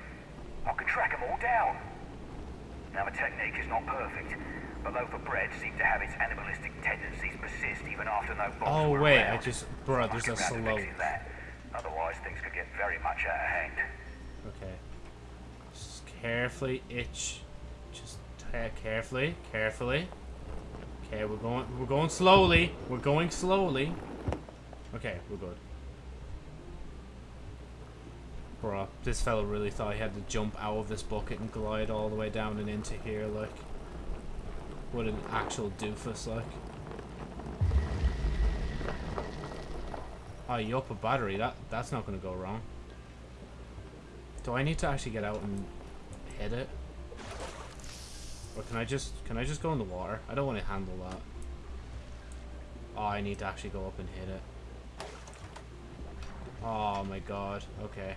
I can track them all down. Now, the technique is not perfect, but loaf of bread seemed to have its animalistic tendencies persist even after no Bobs Oh, were wait, around. I just... Bro, there's a working around to slope. fixing that. Otherwise, things could get very much out of hand. Okay. Just carefully itch. Just carefully, carefully. Okay, we're going we're going slowly. We're going slowly. Okay, we're good. Bro, this fella really thought he had to jump out of this bucket and glide all the way down and into here, like. What an actual doofus, like. Oh, you up a battery. That That's not gonna go wrong. Do I need to actually get out and hit it? Or can I just can I just go in the water? I don't want to handle that. Oh, I need to actually go up and hit it. Oh my god. Okay.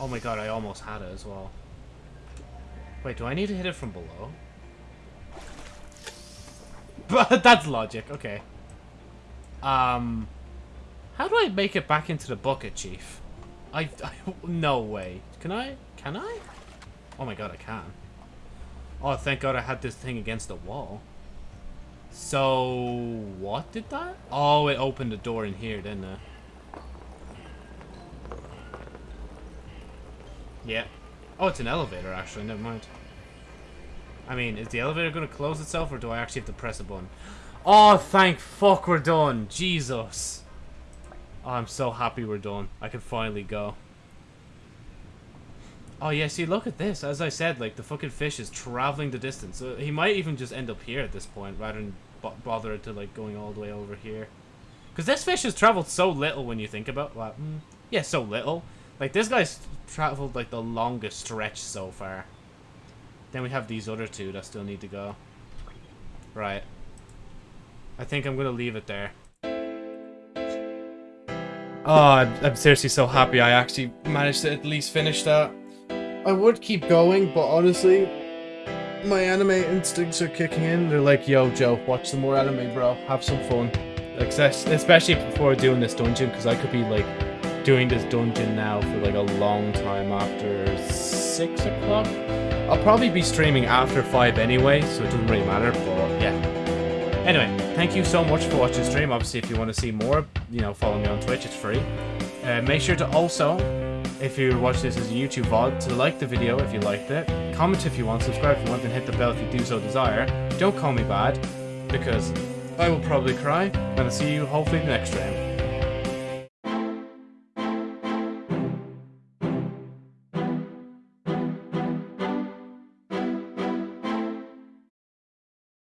Oh my god, I almost had it as well. Wait, do I need to hit it from below? But that's logic. Okay. Um, how do I make it back into the bucket, Chief? I, I no way. Can I? Can I? Oh my god, I can. Oh, thank God I had this thing against the wall. So, what did that? Oh, it opened the door in here, didn't it? Yeah. Oh, it's an elevator, actually. Never mind. I mean, is the elevator going to close itself, or do I actually have to press a button? Oh, thank fuck we're done. Jesus. Oh, I'm so happy we're done. I can finally go. Oh, yeah, see, look at this. As I said, like, the fucking fish is traveling the distance. Uh, he might even just end up here at this point, rather than bo bother to, like, going all the way over here. Because this fish has traveled so little when you think about well, mm, yeah, so little. Like, this guy's traveled, like, the longest stretch so far. Then we have these other two that still need to go. Right. I think I'm going to leave it there. Oh, I'm, I'm seriously so happy I actually managed to at least finish that. I would keep going, but honestly, my anime instincts are kicking in. They're like, yo, Joe, watch some more anime, bro. Have some fun. Access, especially before doing this dungeon, because I could be, like, doing this dungeon now for, like, a long time after 6 o'clock. I'll probably be streaming after 5 anyway, so it doesn't really matter, but yeah. Anyway, thank you so much for watching the stream. Obviously, if you want to see more, you know, follow me on Twitch. It's free. Uh, make sure to also, if you watch this as a YouTube VOD, to like the video if you liked it. Comment if you want, subscribe if you want, and hit the bell if you do so desire. Don't call me bad, because I will probably cry, and I'll see you hopefully next stream.